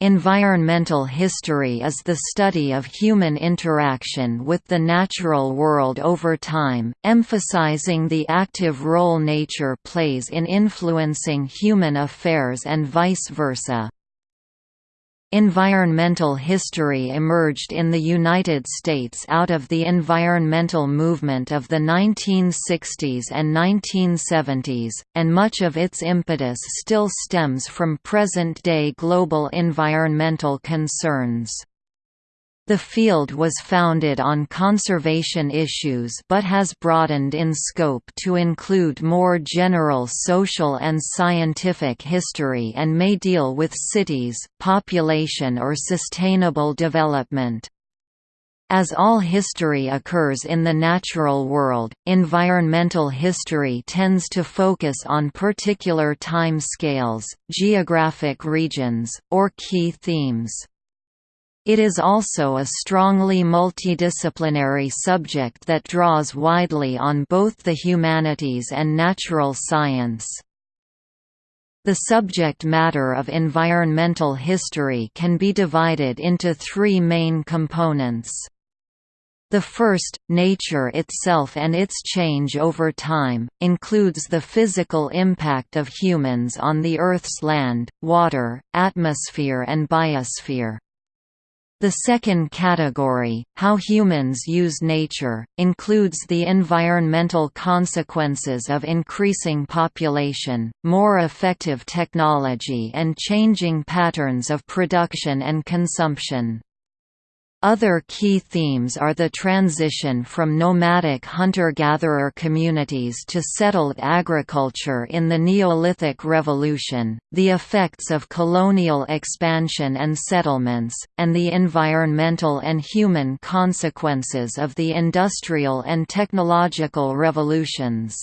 Environmental history is the study of human interaction with the natural world over time, emphasizing the active role nature plays in influencing human affairs and vice versa. Environmental history emerged in the United States out of the environmental movement of the 1960s and 1970s, and much of its impetus still stems from present-day global environmental concerns. The field was founded on conservation issues but has broadened in scope to include more general social and scientific history and may deal with cities, population or sustainable development. As all history occurs in the natural world, environmental history tends to focus on particular time scales, geographic regions, or key themes. It is also a strongly multidisciplinary subject that draws widely on both the humanities and natural science. The subject matter of environmental history can be divided into three main components. The first, nature itself and its change over time, includes the physical impact of humans on the Earth's land, water, atmosphere and biosphere. The second category, how humans use nature, includes the environmental consequences of increasing population, more effective technology and changing patterns of production and consumption. Other key themes are the transition from nomadic hunter-gatherer communities to settled agriculture in the Neolithic Revolution, the effects of colonial expansion and settlements, and the environmental and human consequences of the industrial and technological revolutions.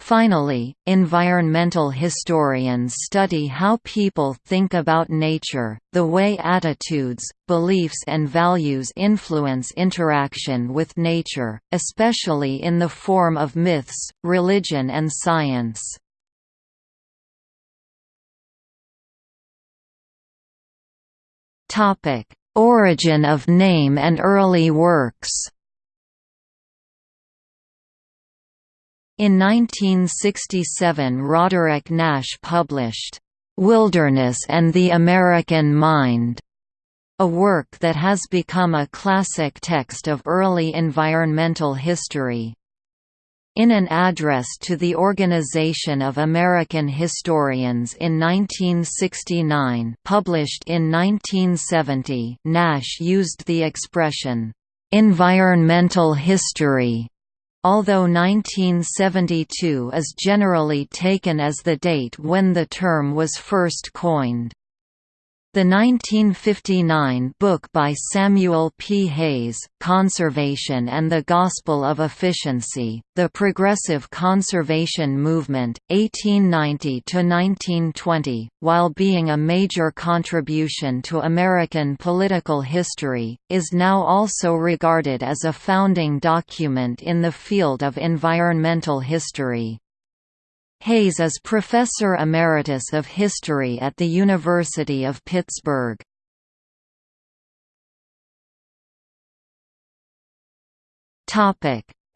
Finally, environmental historians study how people think about nature, the way attitudes, beliefs and values influence interaction with nature, especially in the form of myths, religion and science. Origin of name and early works In 1967 Roderick Nash published, "'Wilderness and the American Mind' a work that has become a classic text of early environmental history. In an address to the Organization of American Historians in 1969 published in 1970 Nash used the expression, "'environmental history' although 1972 is generally taken as the date when the term was first coined. The 1959 book by Samuel P. Hays, Conservation and the Gospel of Efficiency, The Progressive Conservation Movement, 1890–1920, while being a major contribution to American political history, is now also regarded as a founding document in the field of environmental history. Hays is Professor Emeritus of History at the University of Pittsburgh.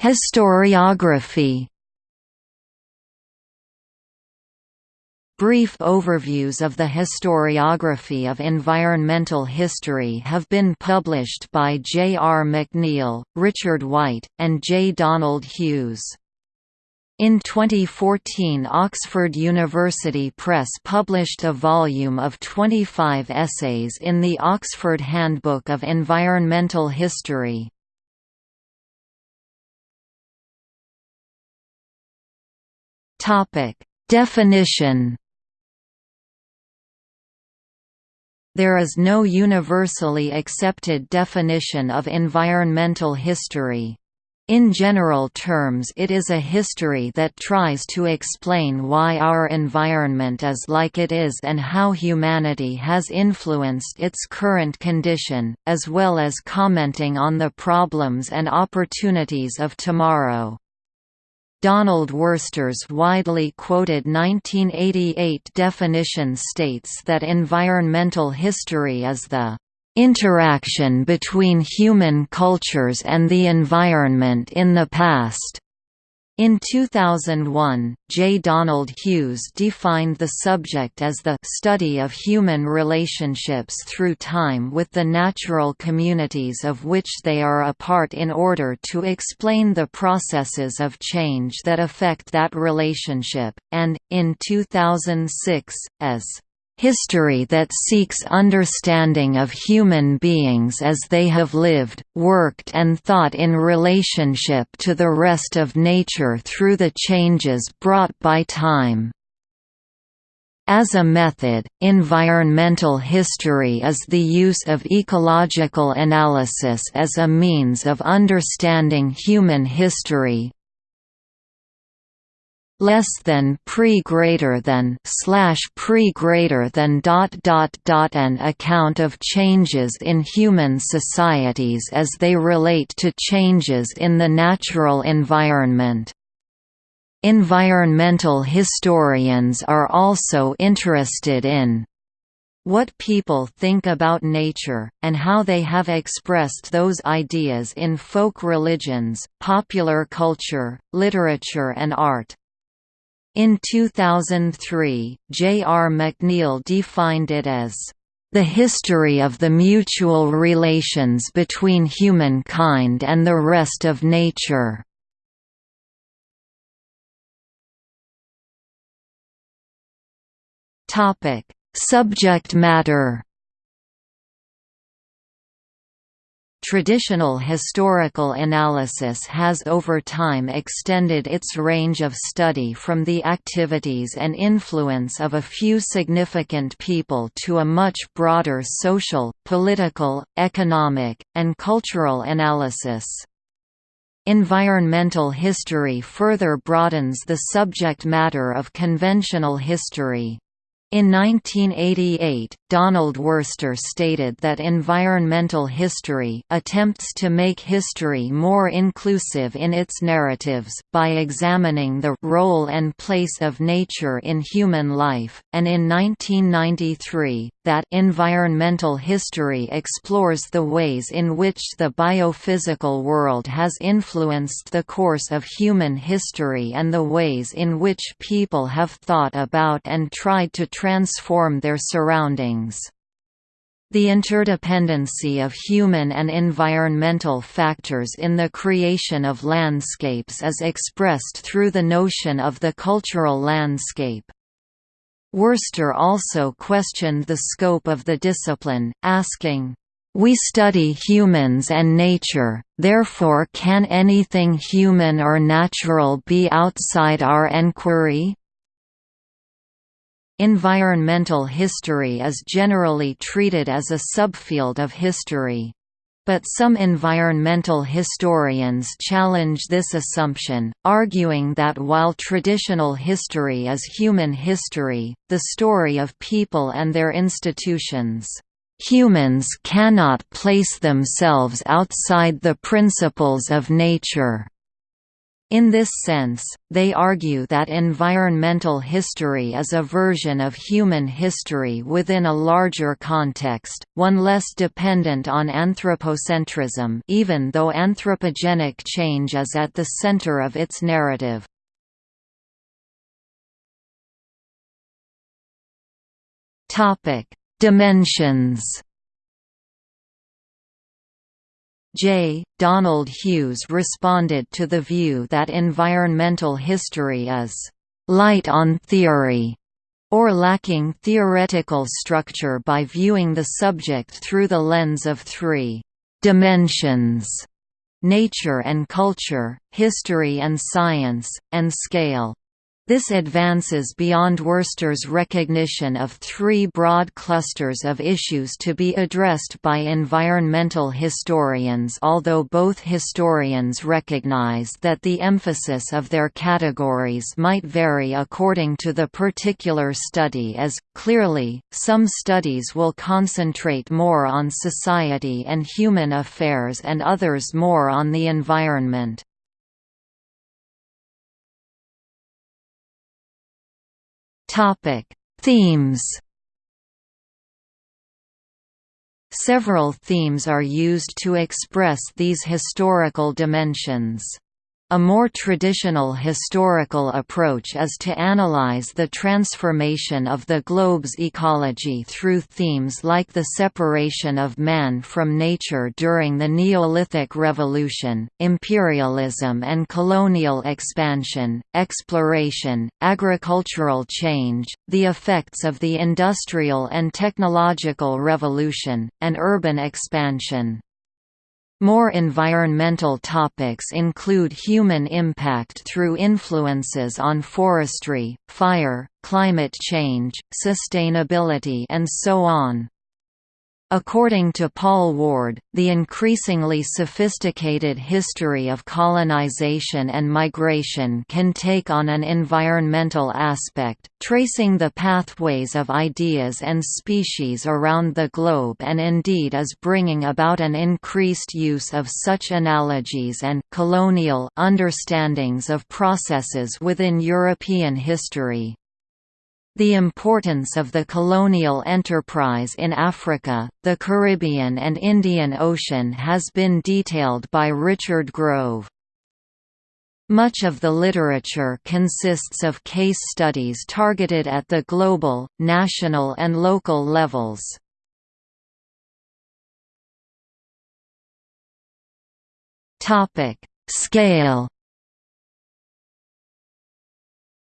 Historiography Brief overviews of the historiography of environmental history have been published by J. R. McNeill, Richard White, and J. Donald Hughes. In 2014 Oxford University Press published a volume of 25 essays in the Oxford Handbook of Environmental History. Definition There is no universally accepted definition of environmental history. In general terms it is a history that tries to explain why our environment is like it is and how humanity has influenced its current condition, as well as commenting on the problems and opportunities of tomorrow. Donald Worster's widely quoted 1988 definition states that environmental history is the interaction between human cultures and the environment in the past. In 2001, J. Donald Hughes defined the subject as the study of human relationships through time with the natural communities of which they are a part in order to explain the processes of change that affect that relationship, and, in 2006, as history that seeks understanding of human beings as they have lived, worked and thought in relationship to the rest of nature through the changes brought by time. As a method, environmental history is the use of ecological analysis as a means of understanding human history, less than pre greater than slash pre greater than dot dot dot an account of changes in human societies as they relate to changes in the natural environment. Environmental historians are also interested in what people think about nature, and how they have expressed those ideas in folk religions, popular culture, literature and art. In 2003, J. R. McNeill defined it as the history of the mutual relations between humankind and the rest of nature. Topic: Subject matter Traditional historical analysis has over time extended its range of study from the activities and influence of a few significant people to a much broader social, political, economic, and cultural analysis. Environmental history further broadens the subject matter of conventional history. In 1988, Donald Worster stated that environmental history attempts to make history more inclusive in its narratives, by examining the role and place of nature in human life, and in 1993, that environmental history explores the ways in which the biophysical world has influenced the course of human history and the ways in which people have thought about and tried to transform their surroundings. The interdependency of human and environmental factors in the creation of landscapes is expressed through the notion of the cultural landscape. Worster also questioned the scope of the discipline, asking, "We study humans and nature, therefore can anything human or natural be outside our enquiry?" Environmental history is generally treated as a subfield of history. But some environmental historians challenge this assumption, arguing that while traditional history is human history, the story of people and their institutions, humans cannot place themselves outside the principles of nature. In this sense, they argue that environmental history is a version of human history within a larger context, one less dependent on anthropocentrism even though anthropogenic change is at the center of its narrative. Dimensions J. Donald Hughes responded to the view that environmental history is «light on theory» or lacking theoretical structure by viewing the subject through the lens of three «dimensions» nature and culture, history and science, and scale. This advances beyond Worster's recognition of three broad clusters of issues to be addressed by environmental historians although both historians recognize that the emphasis of their categories might vary according to the particular study as, clearly, some studies will concentrate more on society and human affairs and others more on the environment. Themes Several themes are used to express these historical dimensions. A more traditional historical approach is to analyze the transformation of the globe's ecology through themes like the separation of man from nature during the Neolithic Revolution, imperialism and colonial expansion, exploration, agricultural change, the effects of the Industrial and Technological Revolution, and urban expansion. More environmental topics include human impact through influences on forestry, fire, climate change, sustainability and so on. According to Paul Ward, the increasingly sophisticated history of colonization and migration can take on an environmental aspect, tracing the pathways of ideas and species around the globe and indeed is bringing about an increased use of such analogies and colonial understandings of processes within European history. The importance of the colonial enterprise in Africa, the Caribbean and Indian Ocean has been detailed by Richard Grove. Much of the literature consists of case studies targeted at the global, national and local levels. Scale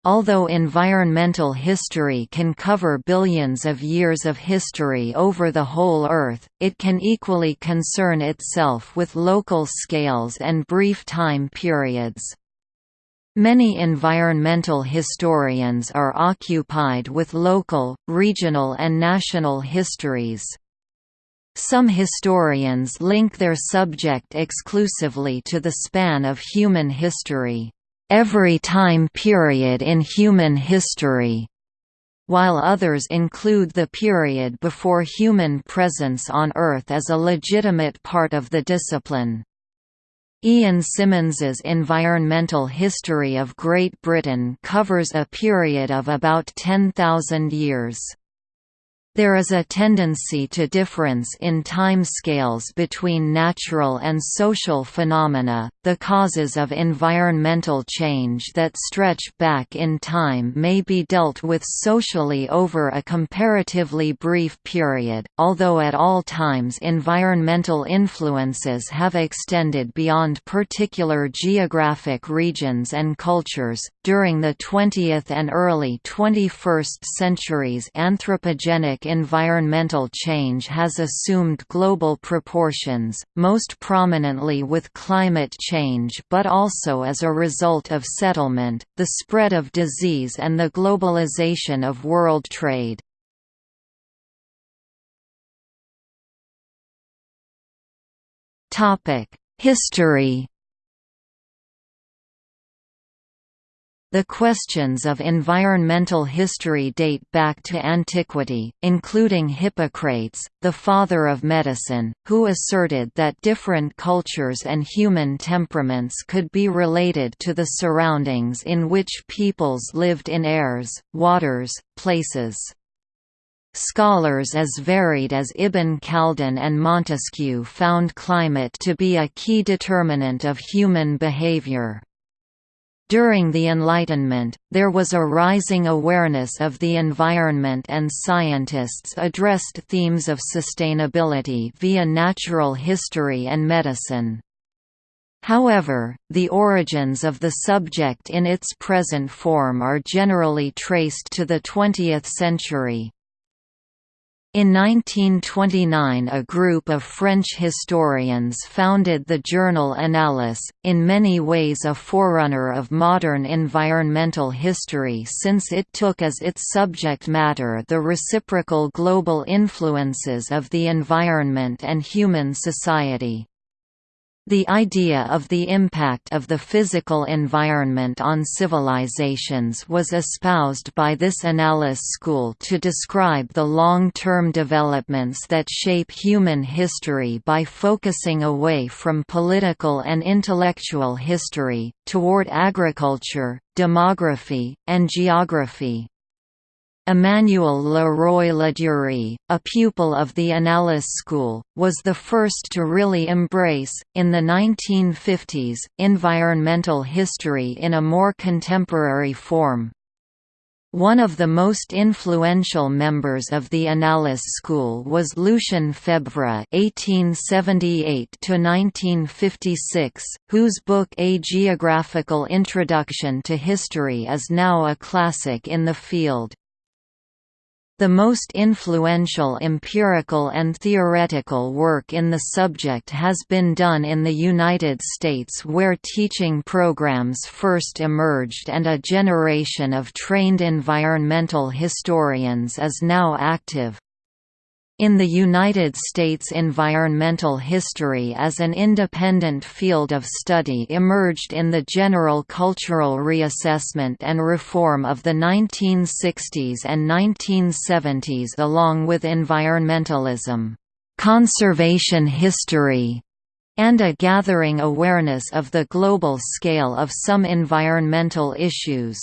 Although environmental history can cover billions of years of history over the whole Earth, it can equally concern itself with local scales and brief time periods. Many environmental historians are occupied with local, regional and national histories. Some historians link their subject exclusively to the span of human history every time period in human history, while others include the period before human presence on Earth as a legitimate part of the discipline. Ian Simmons's Environmental History of Great Britain covers a period of about 10,000 years. There is a tendency to difference in time scales between natural and social phenomena. The causes of environmental change that stretch back in time may be dealt with socially over a comparatively brief period, although at all times environmental influences have extended beyond particular geographic regions and cultures. During the 20th and early 21st centuries, anthropogenic environmental change has assumed global proportions, most prominently with climate change but also as a result of settlement, the spread of disease and the globalization of world trade. History The questions of environmental history date back to antiquity, including Hippocrates, the father of medicine, who asserted that different cultures and human temperaments could be related to the surroundings in which peoples lived in airs, waters, places. Scholars as varied as Ibn Khaldun and Montesquieu found climate to be a key determinant of human behavior. During the Enlightenment, there was a rising awareness of the environment and scientists addressed themes of sustainability via natural history and medicine. However, the origins of the subject in its present form are generally traced to the 20th century. In 1929 a group of French historians founded the journal Annales, in many ways a forerunner of modern environmental history since it took as its subject matter the reciprocal global influences of the environment and human society. The idea of the impact of the physical environment on civilizations was espoused by this Annales school to describe the long-term developments that shape human history by focusing away from political and intellectual history, toward agriculture, demography, and geography. Emmanuel Le Roy Ladurie, a pupil of the Annales School, was the first to really embrace, in the 1950s, environmental history in a more contemporary form. One of the most influential members of the Annales school was Lucien Febvre (1878–1956), whose book A Geographical Introduction to History is now a classic in the field. The most influential empirical and theoretical work in the subject has been done in the United States where teaching programs first emerged and a generation of trained environmental historians is now active. In the United States environmental history as an independent field of study emerged in the general cultural reassessment and reform of the 1960s and 1970s along with environmentalism, conservation history, and a gathering awareness of the global scale of some environmental issues.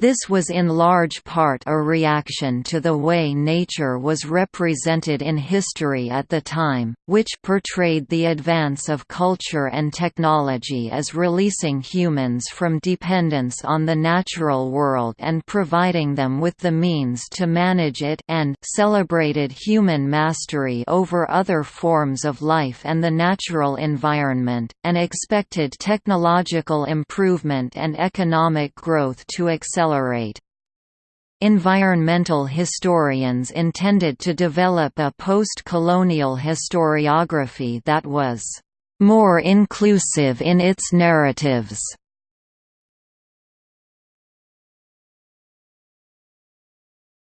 This was in large part a reaction to the way nature was represented in history at the time, which portrayed the advance of culture and technology as releasing humans from dependence on the natural world and providing them with the means to manage it and celebrated human mastery over other forms of life and the natural environment, and expected technological improvement and economic growth to accelerate accelerate. Environmental historians intended to develop a post-colonial historiography that was more inclusive in its narratives.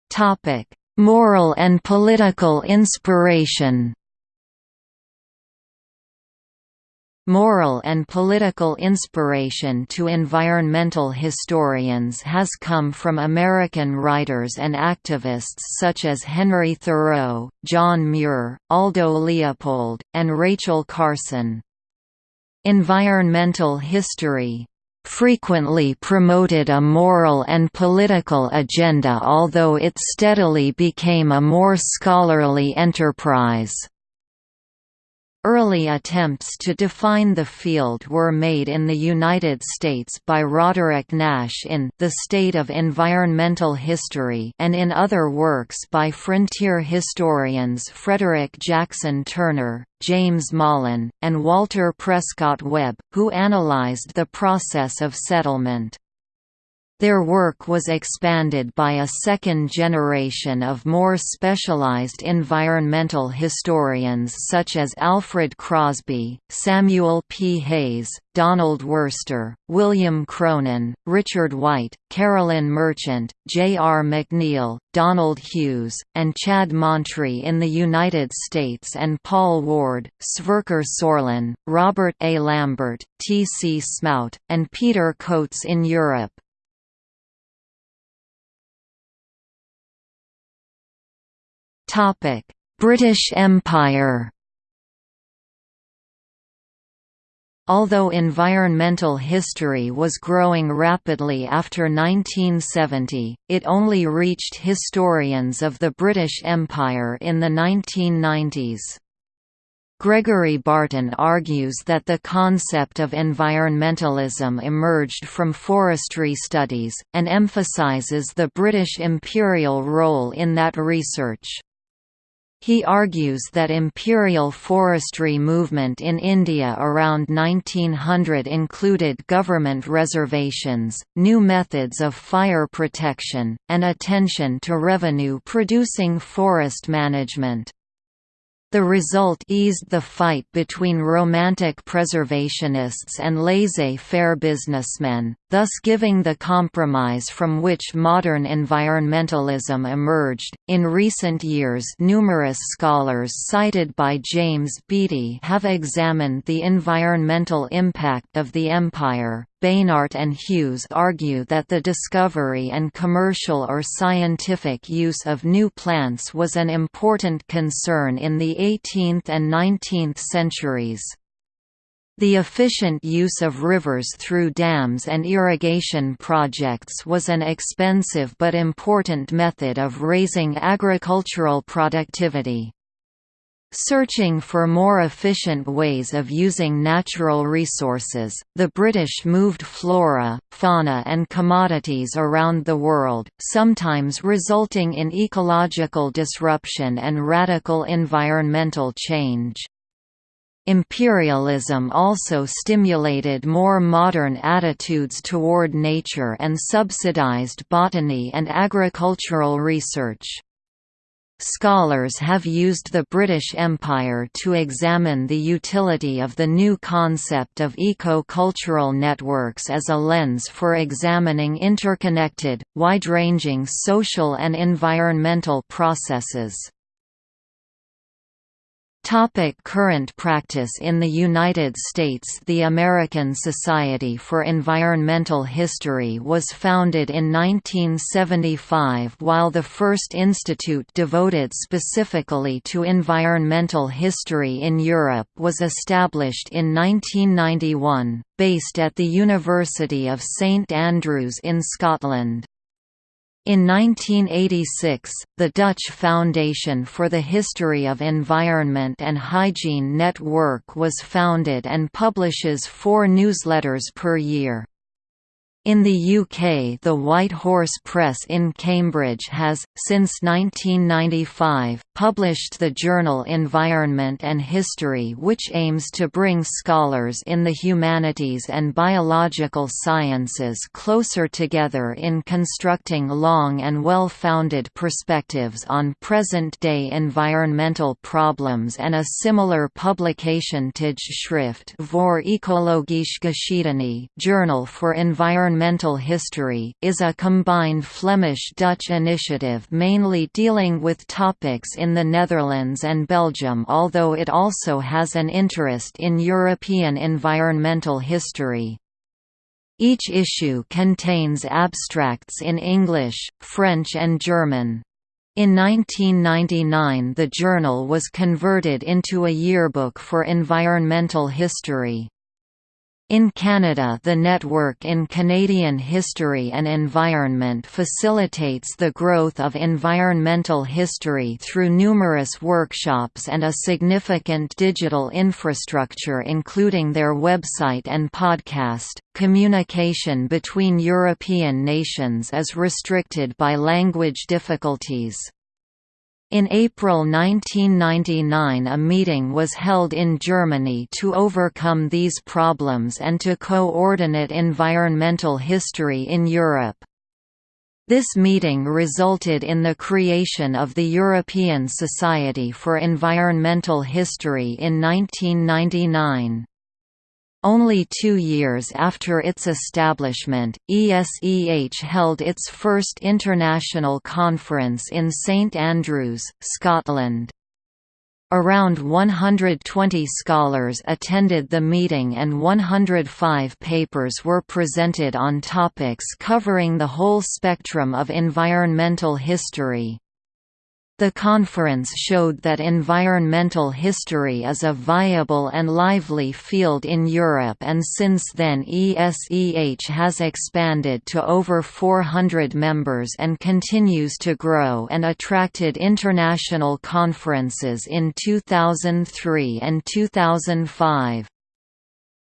Topic: Moral and political inspiration Moral and political inspiration to environmental historians has come from American writers and activists such as Henry Thoreau, John Muir, Aldo Leopold, and Rachel Carson. Environmental history frequently promoted a moral and political agenda although it steadily became a more scholarly enterprise. Early attempts to define the field were made in the United States by Roderick Nash in The State of Environmental History and in other works by frontier historians Frederick Jackson Turner, James Malin, and Walter Prescott Webb, who analyzed the process of settlement. Their work was expanded by a second generation of more specialized environmental historians such as Alfred Crosby, Samuel P. Hays, Donald Worster, William Cronon, Richard White, Carolyn Merchant, J. R. McNeill, Donald Hughes, and Chad Montrie in the United States and Paul Ward, Sverker Sorlin, Robert A. Lambert, T. C. Smout, and Peter Coates in Europe. Topic: British Empire. Although environmental history was growing rapidly after 1970, it only reached historians of the British Empire in the 1990s. Gregory Barton argues that the concept of environmentalism emerged from forestry studies, and emphasises the British imperial role in that research. He argues that imperial forestry movement in India around 1900 included government reservations, new methods of fire protection, and attention to revenue-producing forest management. The result eased the fight between romantic preservationists and laissez-faire businessmen, thus giving the compromise from which modern environmentalism emerged. In recent years, numerous scholars cited by James Beattie have examined the environmental impact of the empire. Beinart and Hughes argue that the discovery and commercial or scientific use of new plants was an important concern in the 18th and 19th centuries. The efficient use of rivers through dams and irrigation projects was an expensive but important method of raising agricultural productivity. Searching for more efficient ways of using natural resources, the British moved flora, fauna and commodities around the world, sometimes resulting in ecological disruption and radical environmental change. Imperialism also stimulated more modern attitudes toward nature and subsidized botany and agricultural research. Scholars have used the British Empire to examine the utility of the new concept of eco-cultural networks as a lens for examining interconnected, wide-ranging social and environmental processes. Topic current practice In the United States The American Society for Environmental History was founded in 1975 while the first institute devoted specifically to environmental history in Europe was established in 1991, based at the University of St Andrews in Scotland. In 1986, the Dutch Foundation for the History of Environment and Hygiene Network was founded and publishes four newsletters per year. In the UK the White Horse Press in Cambridge has, since 1995, published the journal Environment and History which aims to bring scholars in the humanities and biological sciences closer together in constructing long and well-founded perspectives on present-day environmental problems and a similar publication Tijdschrift voor Ecologische Geschiedenis Journal for Environmental History is a combined Flemish-Dutch initiative mainly dealing with topics in in the Netherlands and Belgium although it also has an interest in European environmental history. Each issue contains abstracts in English, French and German. In 1999 the journal was converted into a yearbook for environmental history. In Canada the Network in Canadian History and Environment facilitates the growth of environmental history through numerous workshops and a significant digital infrastructure including their website and podcast. Communication between European nations is restricted by language difficulties. In April 1999 a meeting was held in Germany to overcome these problems and to coordinate environmental history in Europe. This meeting resulted in the creation of the European Society for Environmental History in 1999. Only two years after its establishment, ESEH held its first international conference in St Andrews, Scotland. Around 120 scholars attended the meeting and 105 papers were presented on topics covering the whole spectrum of environmental history. The conference showed that environmental history is a viable and lively field in Europe and since then ESEH has expanded to over 400 members and continues to grow and attracted international conferences in 2003 and 2005.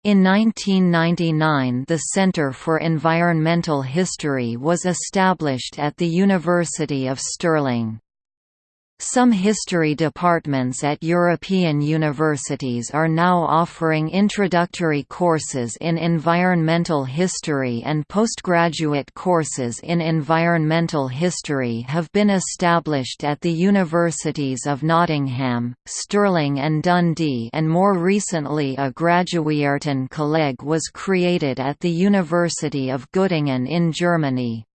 In 1999 the Center for Environmental History was established at the University of Stirling. Some history departments at European universities are now offering introductory courses in environmental history and postgraduate courses in environmental history have been established at the universities of Nottingham, Stirling and Dundee and more recently a Graduierten Colleg was created at the University of Göttingen in Germany.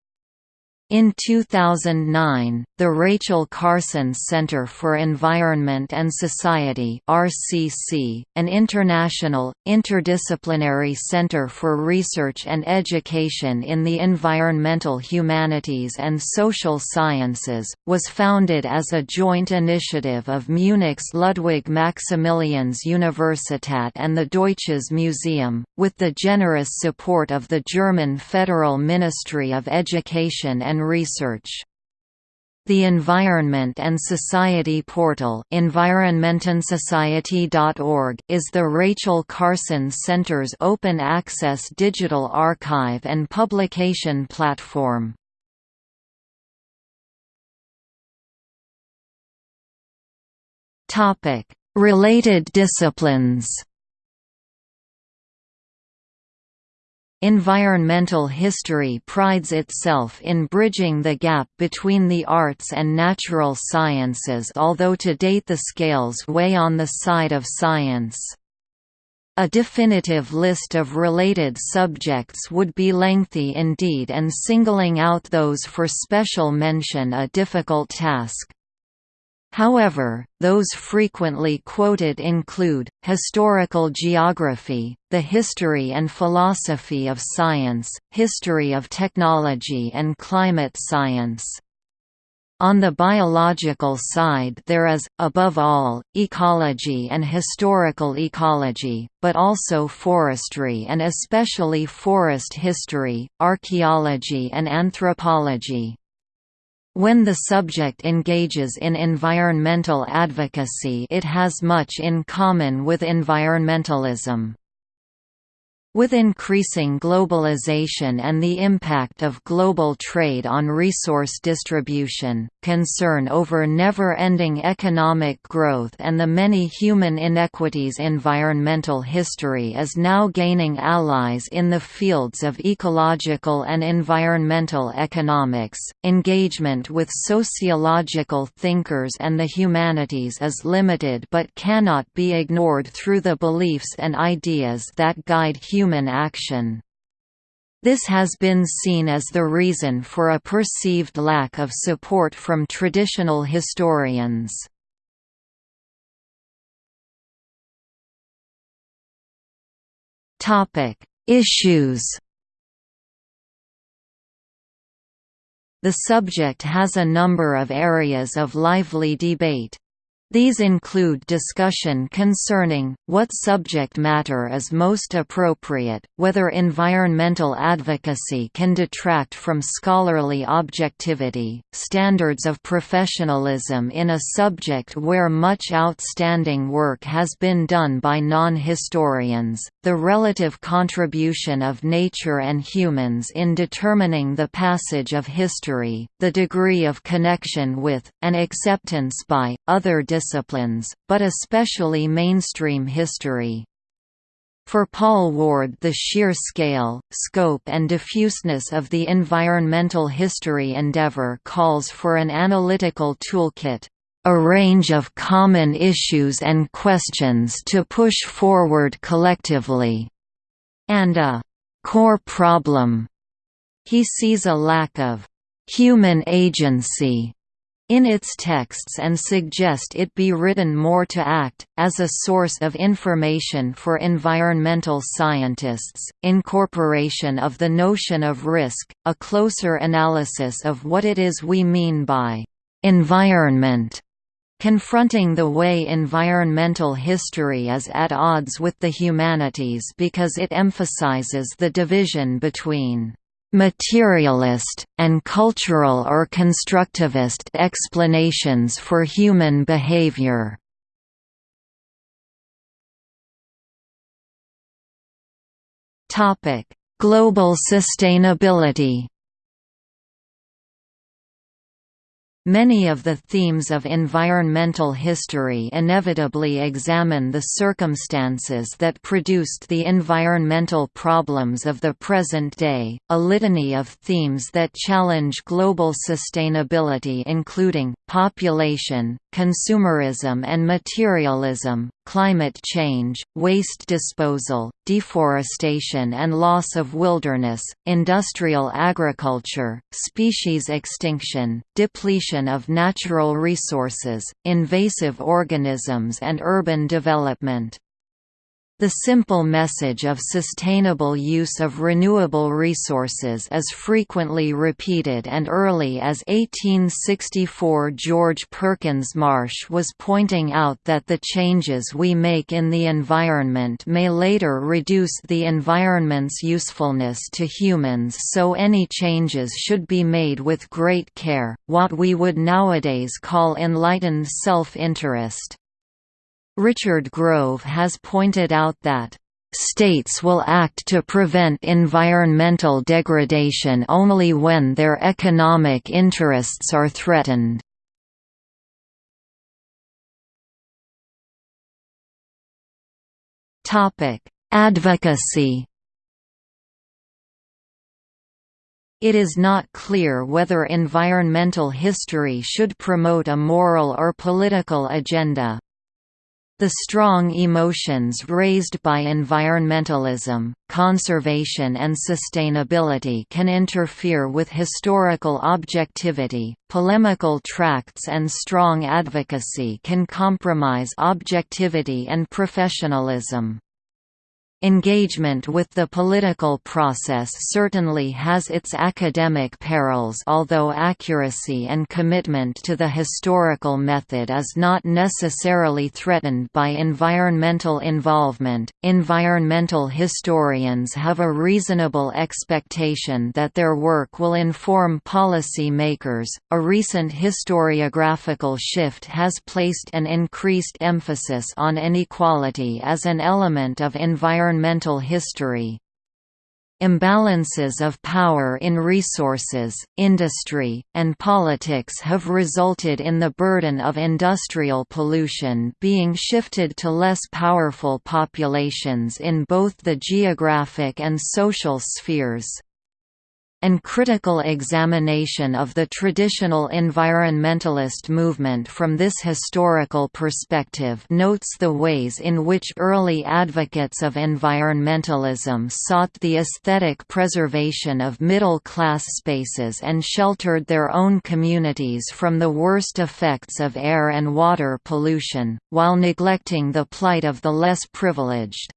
In 2009, the Rachel Carson Center for Environment and Society (RCC), an international, interdisciplinary center for research and education in the environmental humanities and social sciences, was founded as a joint initiative of Munich's Ludwig Maximilians Universität and the Deutsches Museum, with the generous support of the German Federal Ministry of Education and Research. The Environment and Society portal environmentandsociety.org is the Rachel Carson Center's open-access digital archive and publication platform. Related disciplines Environmental history prides itself in bridging the gap between the arts and natural sciences although to date the scales weigh on the side of science. A definitive list of related subjects would be lengthy indeed and singling out those for special mention a difficult task. However, those frequently quoted include, historical geography, the history and philosophy of science, history of technology and climate science. On the biological side there is, above all, ecology and historical ecology, but also forestry and especially forest history, archaeology and anthropology. When the subject engages in environmental advocacy it has much in common with environmentalism. With increasing globalization and the impact of global trade on resource distribution, concern over never-ending economic growth and the many human inequities environmental history is now gaining allies in the fields of ecological and environmental economics. Engagement with sociological thinkers and the humanities is limited but cannot be ignored through the beliefs and ideas that guide human human action. This has been seen as the reason for a perceived lack of support from traditional historians. Issues The subject has a number of areas of lively debate. These include discussion concerning, what subject matter is most appropriate, whether environmental advocacy can detract from scholarly objectivity, standards of professionalism in a subject where much outstanding work has been done by non-historians, the relative contribution of nature and humans in determining the passage of history, the degree of connection with, and acceptance by, other disciplines disciplines, but especially mainstream history. For Paul Ward the sheer scale, scope and diffuseness of the environmental history endeavor calls for an analytical toolkit, a range of common issues and questions to push forward collectively, and a core problem. He sees a lack of human agency in its texts and suggest it be written more to act, as a source of information for environmental scientists, incorporation of the notion of risk, a closer analysis of what it is we mean by environment, confronting the way environmental history is at odds with the humanities because it emphasizes the division between materialist, and cultural or constructivist explanations for human behavior. Global sustainability Many of the themes of environmental history inevitably examine the circumstances that produced the environmental problems of the present day, a litany of themes that challenge global sustainability including, population, consumerism and materialism, climate change, waste disposal, deforestation and loss of wilderness, industrial agriculture, species extinction, depletion of natural resources, invasive organisms and urban development. The simple message of sustainable use of renewable resources is frequently repeated and early as 1864 George Perkins Marsh was pointing out that the changes we make in the environment may later reduce the environment's usefulness to humans so any changes should be made with great care, what we would nowadays call enlightened self-interest. Richard Grove has pointed out that States will act to prevent environmental degradation only when their economic interests are threatened. Advocacy It is not clear whether environmental history should promote a moral or political agenda. The strong emotions raised by environmentalism, conservation and sustainability can interfere with historical objectivity, polemical tracts and strong advocacy can compromise objectivity and professionalism. Engagement with the political process certainly has its academic perils although accuracy and commitment to the historical method is not necessarily threatened by environmental involvement. Environmental historians have a reasonable expectation that their work will inform policy makers. A recent historiographical shift has placed an increased emphasis on inequality as an element of environmental environmental history. Imbalances of power in resources, industry, and politics have resulted in the burden of industrial pollution being shifted to less powerful populations in both the geographic and social spheres and critical examination of the traditional environmentalist movement from this historical perspective notes the ways in which early advocates of environmentalism sought the aesthetic preservation of middle-class spaces and sheltered their own communities from the worst effects of air and water pollution, while neglecting the plight of the less privileged.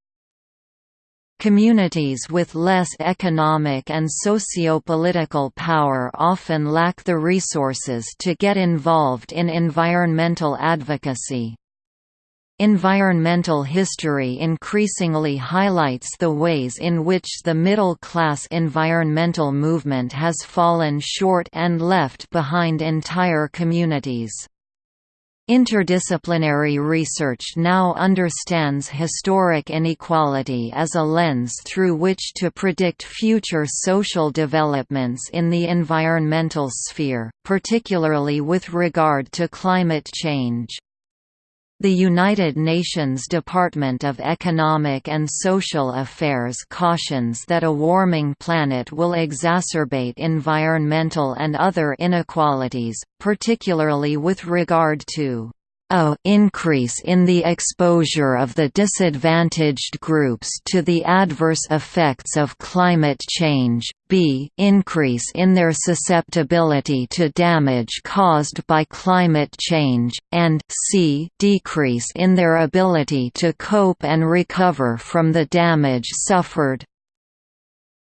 Communities with less economic and socio-political power often lack the resources to get involved in environmental advocacy. Environmental history increasingly highlights the ways in which the middle-class environmental movement has fallen short and left behind entire communities. Interdisciplinary research now understands historic inequality as a lens through which to predict future social developments in the environmental sphere, particularly with regard to climate change. The United Nations Department of Economic and Social Affairs cautions that a warming planet will exacerbate environmental and other inequalities, particularly with regard to a increase in the exposure of the disadvantaged groups to the adverse effects of climate change, b increase in their susceptibility to damage caused by climate change, and c decrease in their ability to cope and recover from the damage suffered.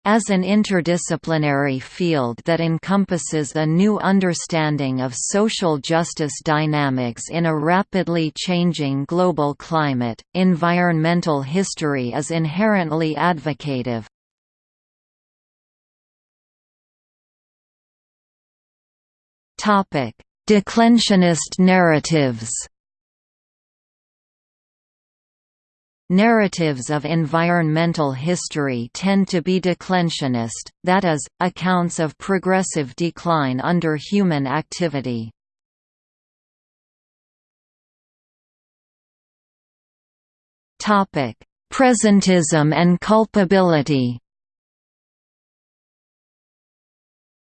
As an interdisciplinary field that encompasses a new understanding of social justice dynamics in a rapidly changing global climate, environmental history is inherently advocative. Declensionist narratives Narratives of environmental history tend to be declensionist, that is, accounts of progressive decline under human activity. Presentism and culpability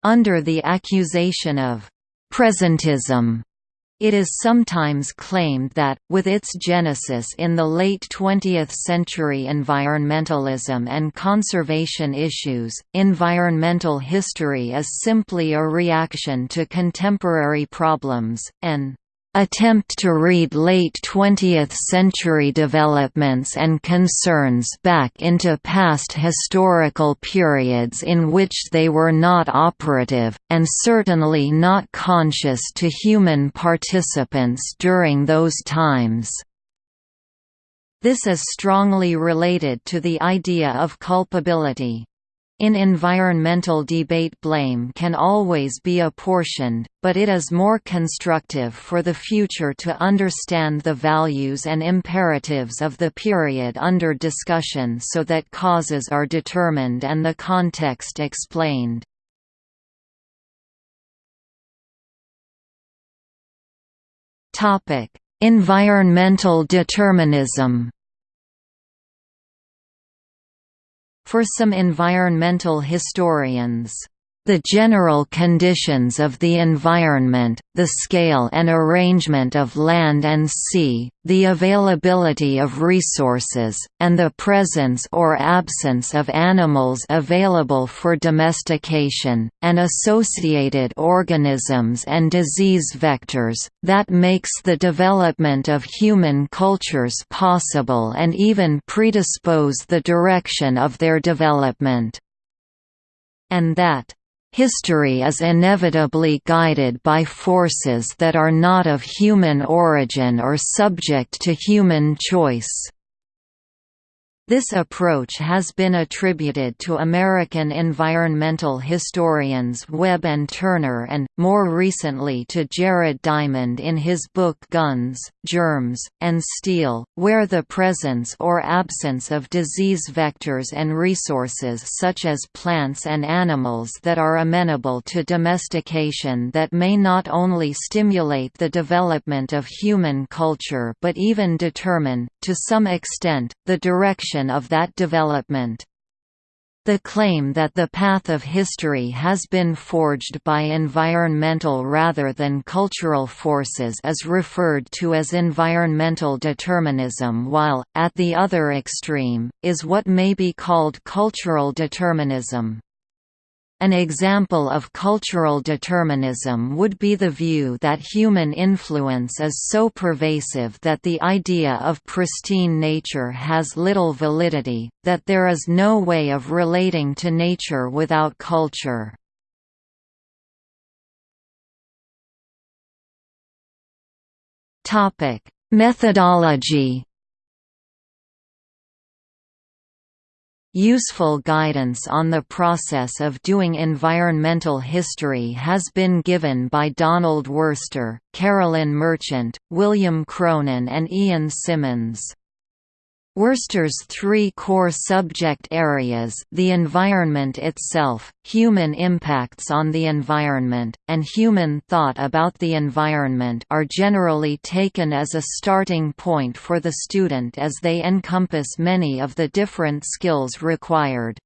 Under the accusation of «presentism», It is sometimes claimed that, with its genesis in the late 20th century environmentalism and conservation issues, environmental history is simply a reaction to contemporary problems, an attempt to read late 20th-century developments and concerns back into past historical periods in which they were not operative, and certainly not conscious to human participants during those times. This is strongly related to the idea of culpability. In environmental debate blame can always be apportioned, but it is more constructive for the future to understand the values and imperatives of the period under discussion so that causes are determined and the context explained. Environmental determinism For some environmental historians, the general conditions of the environment, the scale and arrangement of land and sea, the availability of resources, and the presence or absence of animals available for domestication, and associated organisms and disease vectors, that makes the development of human cultures possible and even predispose the direction of their development. And that History is inevitably guided by forces that are not of human origin or subject to human choice. This approach has been attributed to American environmental historians Webb and Turner and, more recently to Jared Diamond in his book Guns, Germs, and Steel, where the presence or absence of disease vectors and resources such as plants and animals that are amenable to domestication that may not only stimulate the development of human culture but even determine, to some extent, the direction of that development. The claim that the path of history has been forged by environmental rather than cultural forces is referred to as environmental determinism while, at the other extreme, is what may be called cultural determinism. An example of cultural determinism would be the view that human influence is so pervasive that the idea of pristine nature has little validity, that there is no way of relating to nature without culture. Methodology Useful guidance on the process of doing environmental history has been given by Donald Worster, Carolyn Merchant, William Cronon and Ian Simmons. Worster's three core subject areas the environment itself, human impacts on the environment, and human thought about the environment are generally taken as a starting point for the student as they encompass many of the different skills required.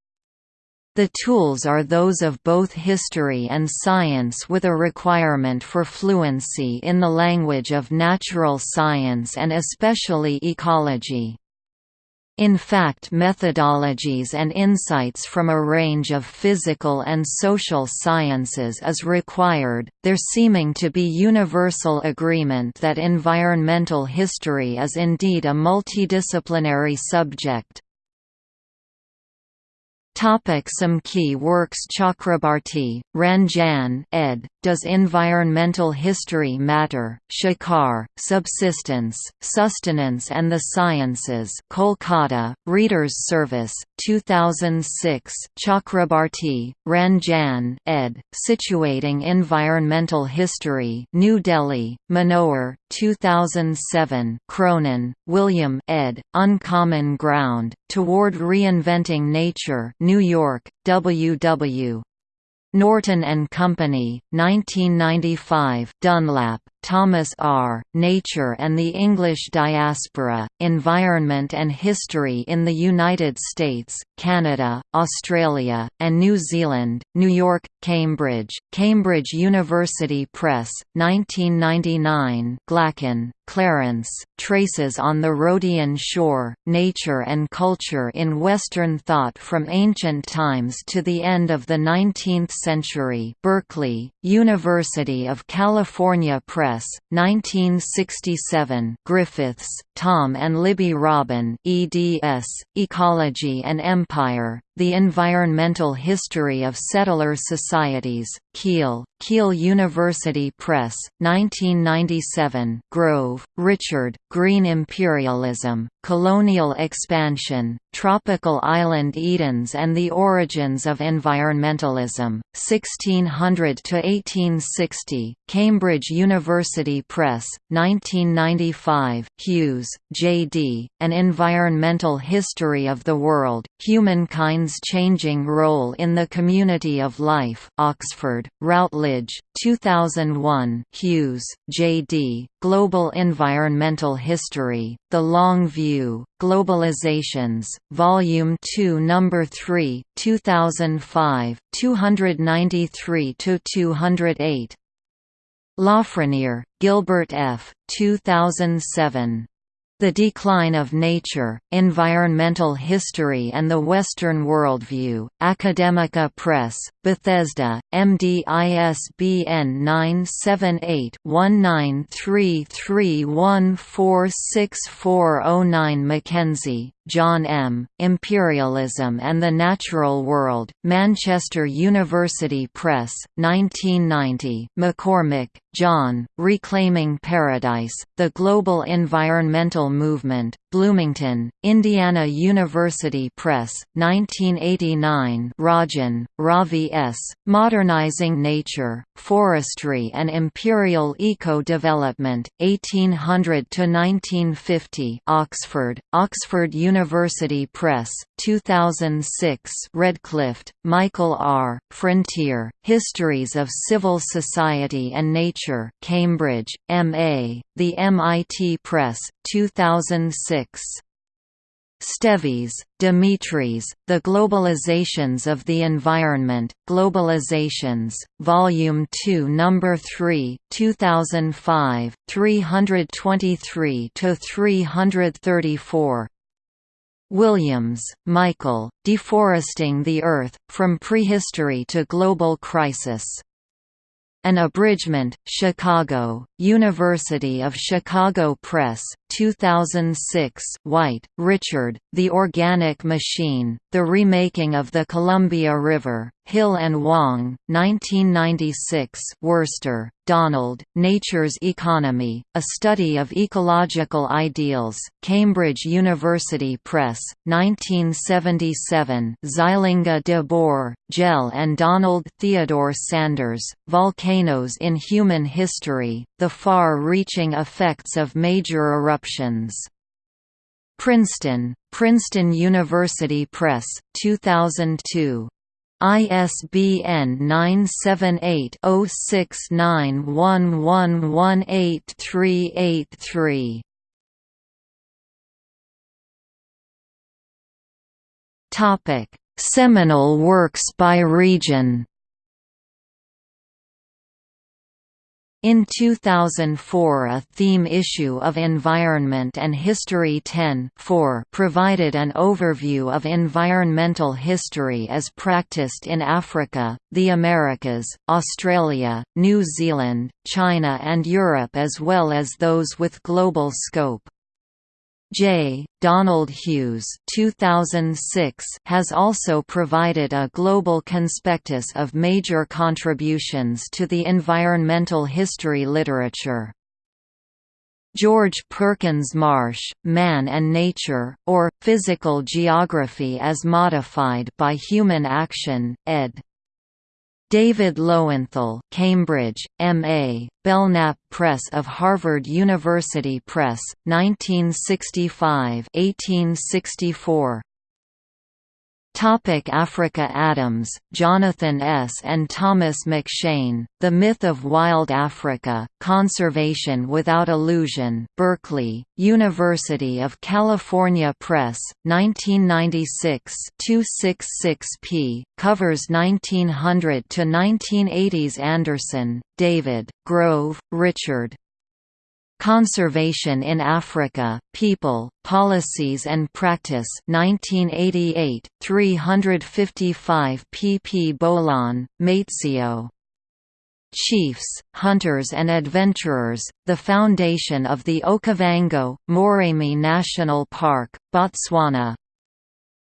The tools are those of both history and science with a requirement for fluency in the language of natural science and especially ecology. In fact methodologies and insights from a range of physical and social sciences is required, there seeming to be universal agreement that environmental history is indeed a multidisciplinary subject. Some key works Chakrabarti, Ranjan ed. Does Environmental History Matter? Shekar, Subsistence, Sustenance and the Sciences Kolkata, Reader's Service, 2006 Chakrabarti, Ranjan ed. Situating Environmental History New Delhi, Manohar, 2007 Cronon, William ed. Uncommon Ground, Toward Reinventing Nature New York, W. W. Norton and Company, 1995 Dunlap, Thomas R., Nature and the English Diaspora, Environment and History in the United States, Canada, Australia, and New Zealand, New York, Cambridge, Cambridge University Press, 1999 Glacken, Clarence, Traces on the Rhodian Shore, Nature and Culture in Western Thought from Ancient Times to the End of the Nineteenth Century Berkeley, University of California Press, 1967 Griffiths, Tom and Libby Robin eds, Ecology and Empire, The Environmental History of Settler Societies, Keele, Keele University Press, 1997 Grove, Richard, Green Imperialism, Colonial Expansion, Tropical Island Edens and the Origins of Environmentalism, 1600–1860, Cambridge University Press, 1995 Hughes, J.D., An Environmental History of the World, Humankind's Changing Role in the Community of Life Oxford, Routledge, 2001 Hughes, J.D., Global Environmental History, The Long View, Globalizations, Volume 2 No. 3, 2005, 293–208 Lafreniere, Gilbert F. 2007. The Decline of Nature, Environmental History and the Western Worldview, Academica Press, Bethesda, MDISBN 978-1933146409 Mackenzie, John M., Imperialism and the Natural World, Manchester University Press, 1990 McCormick, John, Reclaiming Paradise, The Global Environmental Movement, Bloomington, Indiana University Press, 1989 Rajan, Ravi S., Modernizing Nature, Forestry and Imperial Eco-Development, 1800–1950 Oxford, Oxford University Press, 2006 Redclift, Michael R., Frontier, Histories of Civil Society and Nature Cambridge, M.A., The MIT Press, 2006. Stevis, Dimitris, The Globalizations of the Environment, Globalizations, Volume 2 No. 3, 2005, 323–334 Williams, Michael, Deforesting the Earth, From Prehistory to Global Crisis. An Abridgment, Chicago, University of Chicago Press, 2006 White, Richard, The Organic Machine, The Remaking of the Columbia River, Hill and Wang, 1996 Worster, Donald, Nature's Economy, A Study of Ecological Ideals, Cambridge University Press, 1977 Zeilinga de Boer, Jelle and Donald Theodore Sanders, Volcanoes in Human History, The Far-Reaching Effects of Major Eruptions. Princeton, Princeton University Press, 2002. ISBN 978-0691118383. Topic: Seminal works by region. In 2004 a theme issue of Environment and History 10 provided an overview of environmental history as practiced in Africa, the Americas, Australia, New Zealand, China and Europe as well as those with global scope. J. Donald Hughes 2006 has also provided a global conspectus of major contributions to the environmental history literature. George Perkins Marsh, Man and Nature, or, Physical Geography as Modified by Human Action, ed. David Lowenthal, Cambridge, M.A., Belknap Press of Harvard University Press, 1965–1864. Topic Africa Adams, Jonathan S. and Thomas McShane, The Myth of Wild Africa, Conservation Without Illusion Berkeley, University of California Press, 1996 266 p. covers 1900–1980s Anderson, David, Grove, Richard, Conservation in Africa, People, Policies and Practice 1988, 355 pp Bolon, Matsio. Chiefs, Hunters and Adventurers, the foundation of the Okavango, Moremi National Park, Botswana,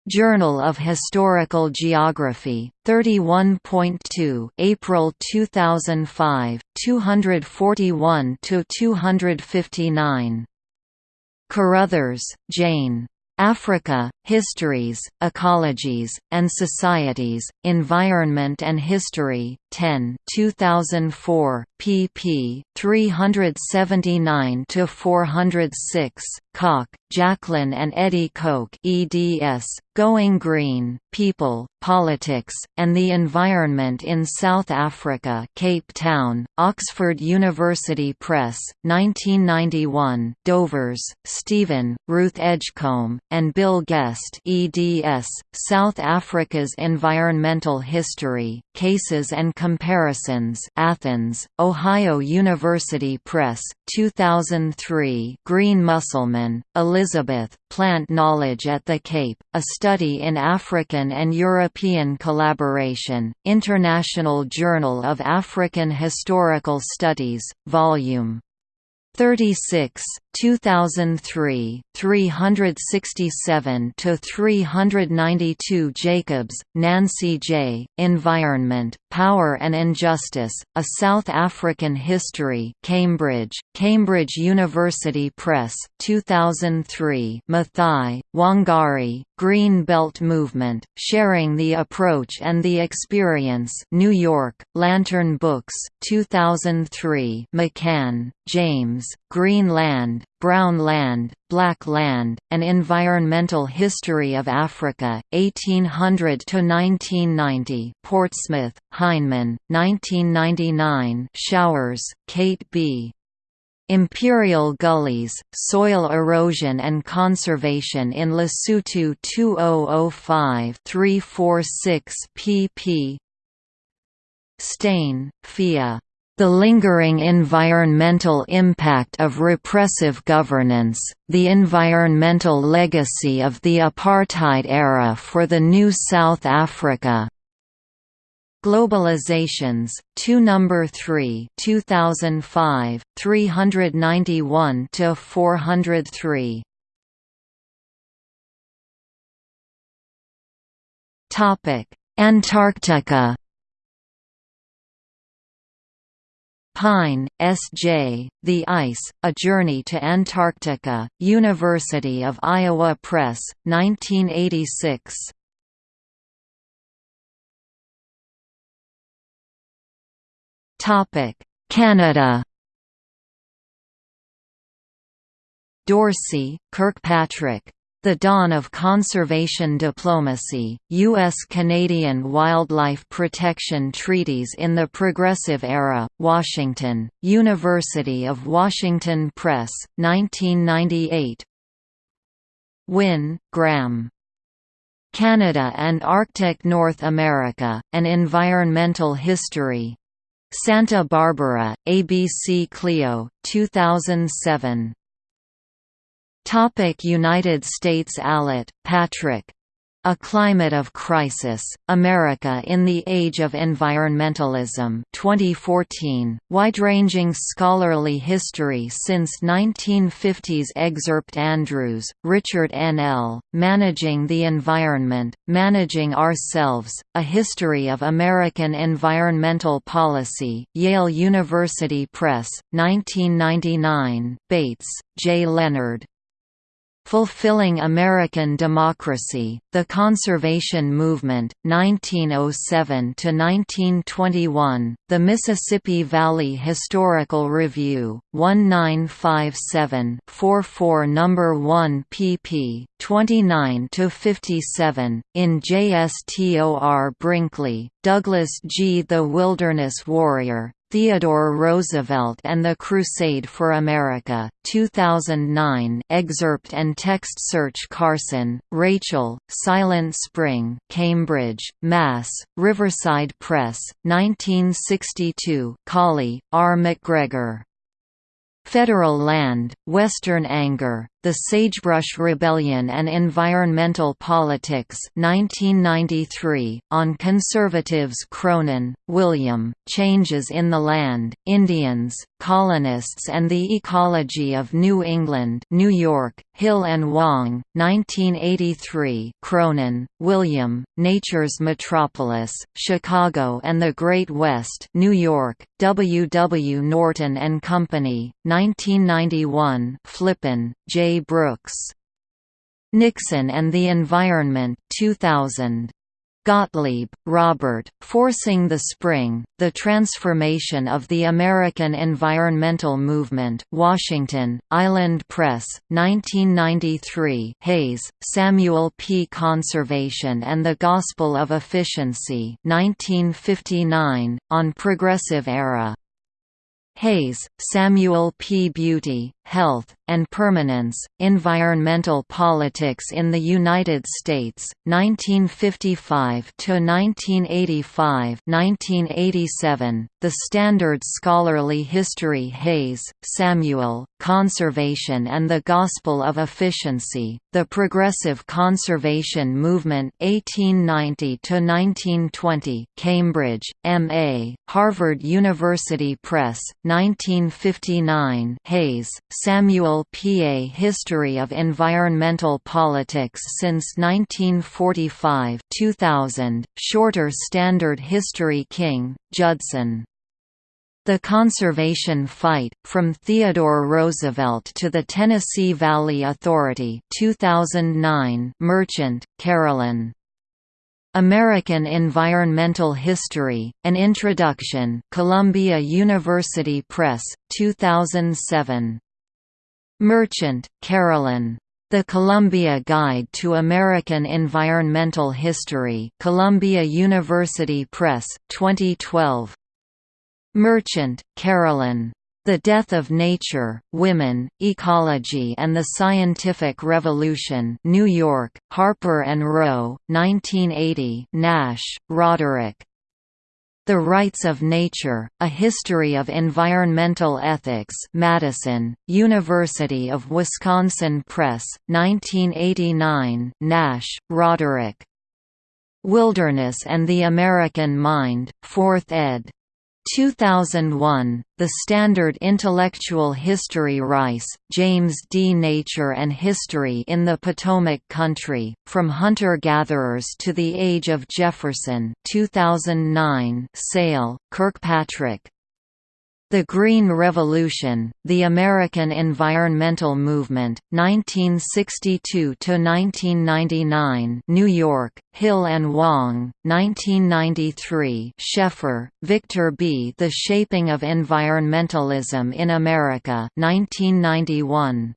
Journal of Historical Geography, 31.2 April 2005, 241–259. Carruthers, Jane. Africa, Histories, Ecologies, and Societies, Environment and History, 10 2004, pp. 379–406, Koch, Jacqueline and Eddie Koch eds, Going Green, People, Politics, and the Environment in South Africa Cape Town, Oxford University Press, 1991 Dovers, Stephen, Ruth Edgecombe, and Bill Guest eds, South Africa's Environmental History, Cases and Comparisons Athens, Ohio University Press, 2003 Green Musselman, Elizabeth, Plant Knowledge at the Cape, A Study in African and European Collaboration, International Journal of African Historical Studies, Vol. 36, 2003, 367 to 392 Jacobs, Nancy J. Environment, Power and Injustice: A South African History. Cambridge, Cambridge University Press, 2003. Maathai, Wangari, Green Belt Movement: Sharing the Approach and the Experience. New York, Lantern Books, 2003. McCann, James, Green Brown Land, Black Land, An Environmental History of Africa, 1800–1990 Portsmouth, Heinemann, 1999 Showers, Kate B. Imperial Gullies, Soil Erosion and Conservation in Lesotho 2005-346 pp. Steyn, Phia. The lingering environmental impact of repressive governance, the environmental legacy of the apartheid era for the new South Africa. Globalizations, 2 number 3, 2005, 391 to 403. Topic: Antarctica Pyne, S.J., The Ice, A Journey to Antarctica, University of Iowa Press, 1986. Canada Dorsey, Kirkpatrick, the Dawn of Conservation Diplomacy, U.S.-Canadian Wildlife Protection Treaties in the Progressive Era, Washington, University of Washington Press, 1998 Wynne, Graham. Canada and Arctic North America, An Environmental History. Santa Barbara, ABC Clio, 2007. Topic United States Allitt, Patrick. A Climate of Crisis, America in the Age of Environmentalism 2014, wide-ranging scholarly history since 1950s Excerpt Andrews, Richard N. L., Managing the Environment, Managing Ourselves, A History of American Environmental Policy, Yale University Press, 1999, Bates, J. Leonard. Fulfilling American Democracy, The Conservation Movement, 1907–1921, The Mississippi Valley Historical Review, 1957-44 No. 1 pp. 29–57, in JSTOR Brinkley, Douglas G. The Wilderness Warrior, Theodore Roosevelt and the Crusade for America, 2009 excerpt and text search Carson, Rachel, Silent Spring Cambridge, Mass., Riverside Press, 1962 Cawley, R. McGregor. Federal Land, Western Anger, The Sagebrush Rebellion and Environmental Politics 1993, on Conservatives Cronon, William, Changes in the Land, Indians, Colonists and the Ecology of New England New York, Hill and Wang, 1983 Cronon, William, Nature's Metropolis, Chicago and the Great West New York, W. W. Norton and Company, 1991 Flippen, J. Brooks. Nixon and the Environment 2000. Gottlieb, Robert, Forcing the Spring, The Transformation of the American Environmental Movement Washington, Island Press, 1993 Hays, Samuel P. Conservation and the Gospel of Efficiency 1959, on Progressive Era Hays, Samuel P. Beauty, Health, and Permanence, Environmental Politics in the United States, 1955–1985 1987, The Standard Scholarly History Hays, Samuel, Conservation and the Gospel of Efficiency, The Progressive Conservation Movement 1890–1920 Cambridge, M.A., Harvard University Press, 1959 Hays, Samuel P. A History of Environmental Politics since 1945 2000, Shorter Standard History King, Judson. The Conservation Fight, From Theodore Roosevelt to the Tennessee Valley Authority 2009 Merchant, Carolyn. American Environmental History, An Introduction Columbia University Press, 2007. Merchant, Carolyn. The Columbia Guide to American Environmental History Columbia University Press, 2012. Merchant, Carolyn. The Death of Nature, Women, Ecology and the Scientific Revolution New York, Harper & Row, 1980 Nash, Roderick. The Rights of Nature, A History of Environmental Ethics Madison, University of Wisconsin Press, 1989 Nash, Roderick. Wilderness and the American Mind, 4th ed. 2001, The Standard Intellectual History Rice, James D. Nature and History in the Potomac Country, From Hunter-Gatherers to the Age of Jefferson 2009 Sale, Kirkpatrick, the Green Revolution, The American Environmental Movement, 1962–1999 New York, Hill and Wang, 1993 Scheffer, Victor B. The Shaping of Environmentalism in America 1991.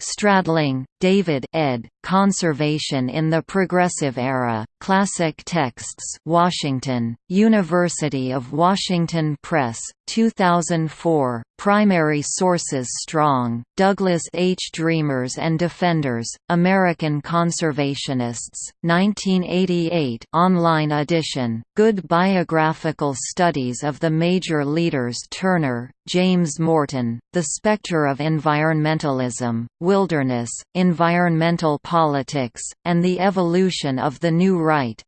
Stradling, David ed. Conservation in the Progressive Era, Classic Texts Washington, University of Washington Press, 2004, Primary Sources Strong, Douglas H. Dreamers and Defenders, American Conservationists, 1988 online edition, Good Biographical Studies of the Major Leaders Turner, James Morton, The Spectre of Environmentalism, Wilderness, Environmental Politics, and the Evolution of the New Right.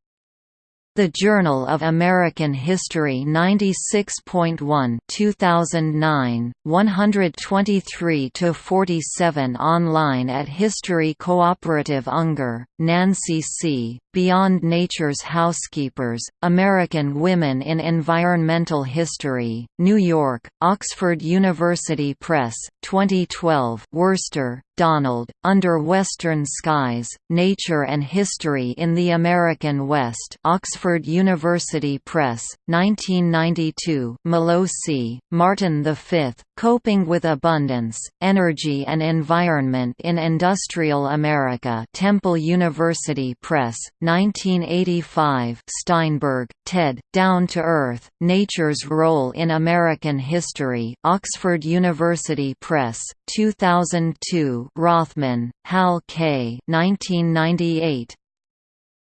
The Journal of American History 96.1 2009, 123–47 online at History Cooperative Unger, Nancy C., Beyond Nature's Housekeepers, American Women in Environmental History, New York, Oxford University Press, 2012 Worster, Donald, Under Western Skies, Nature and History in the American West Oxford University Press, 1992 Melosi, Martin V, Coping with Abundance, Energy and Environment in Industrial America Temple University Press, 1985 Steinberg, Ted, Down to Earth, Nature's Role in American History Oxford University Press, 2002 Rothman, Hal K. 1998.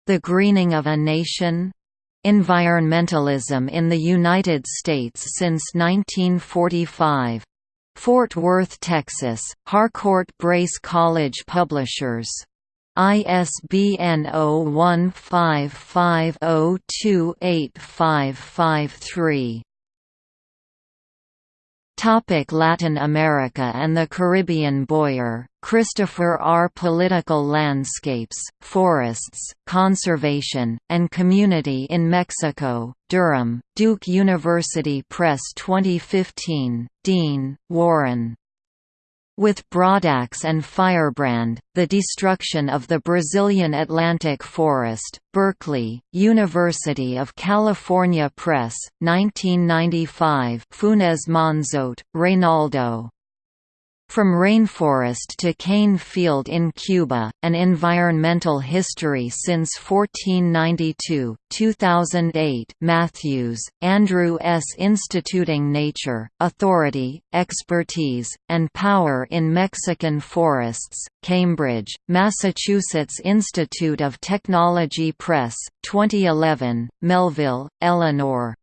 The Greening of a Nation? Environmentalism in the United States since 1945. Fort Worth, Texas, Harcourt Brace College Publishers. ISBN 0155028553. Topic Latin America and the Caribbean Boyer, Christopher R. Political Landscapes, Forests, Conservation, and Community in Mexico, Durham, Duke University Press 2015, Dean, Warren. With Broadax and Firebrand, The Destruction of the Brazilian Atlantic Forest, Berkeley, University of California Press, 1995 Funes Monzote, Reynaldo. From Rainforest to Cane Field in Cuba, An Environmental History since 1492, 2008 Matthews, Andrew S. Instituting Nature, Authority, Expertise, and Power in Mexican Forests, Cambridge, Massachusetts Institute of Technology Press, 2011, Melville, Eleanor.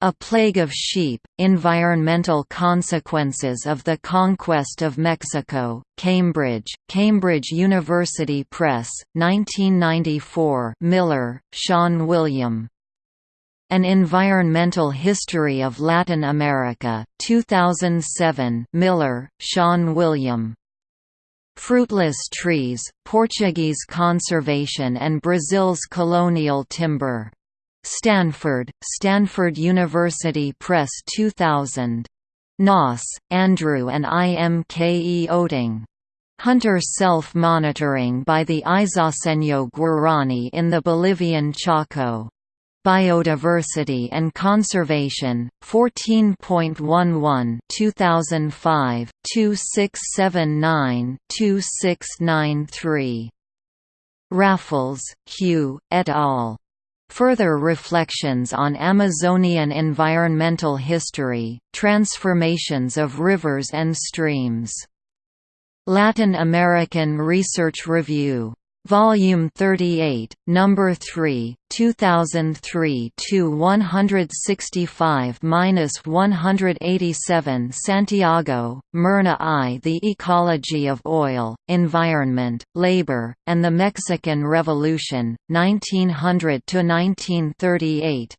A Plague of Sheep, Environmental Consequences of the Conquest of Mexico, Cambridge, Cambridge University Press, 1994 Miller, Sean William. An Environmental History of Latin America, 2007 Miller, Sean William. Fruitless Trees, Portuguese Conservation and Brazil's Colonial Timber. Stanford, Stanford University Press 2000. Noss, Andrew and IMKE Oetting. Hunter self-monitoring by the Isoseño Guarani in the Bolivian Chaco. Biodiversity and Conservation, 14.11 2005, 2679-2693. Raffles, Hugh, et al. Further reflections on Amazonian environmental history, transformations of rivers and streams. Latin American Research Review Volume 38, Number 3, 2003 to 165-187 Santiago, Myrna I The Ecology of Oil, Environment, Labor, and the Mexican Revolution, 1900–1938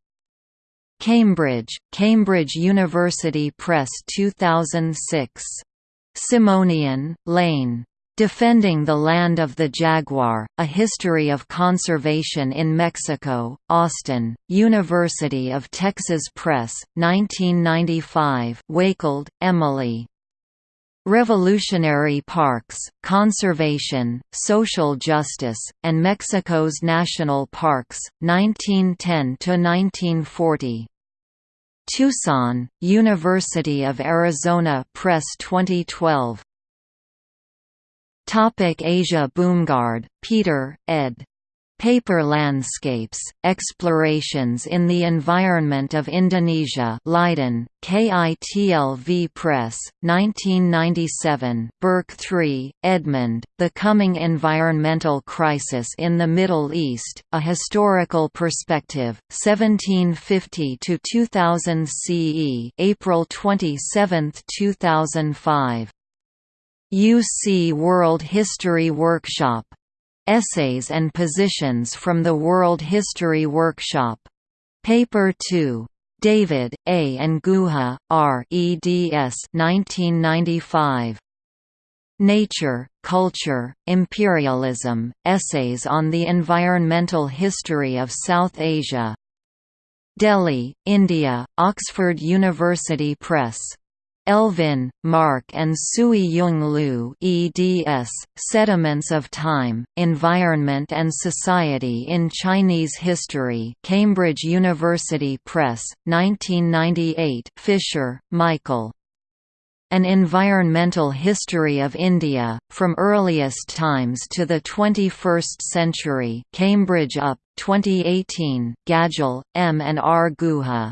Cambridge, Cambridge University Press 2006. Simonian, Lane. Defending the Land of the Jaguar, A History of Conservation in Mexico, Austin, University of Texas Press, 1995 Wakefield, Emily. Revolutionary Parks, Conservation, Social Justice, and Mexico's National Parks, 1910–1940. Tucson, University of Arizona Press 2012 Topic Asia Boomgaard, Peter, ed. Paper Landscapes, Explorations in the Environment of Indonesia Leiden, KITLV Press, 1997 Burke 3, Edmund, The Coming Environmental Crisis in the Middle East, A Historical Perspective, 1750–2000 CE April 27, 2005 UC World History Workshop. Essays and Positions from the World History Workshop. Paper 2. David, A. and Guha, R. eds 1995. Nature, Culture, Imperialism, Essays on the Environmental History of South Asia. Delhi, India, Oxford University Press. Elvin, Mark and Sui Yung Lu eds, Sediments of Time, Environment and Society in Chinese History Cambridge University Press, 1998 Fisher, Michael. An Environmental History of India, From Earliest Times to the Twenty-First Century Cambridge UP, 2018 Gadgil, M. and R. Guha.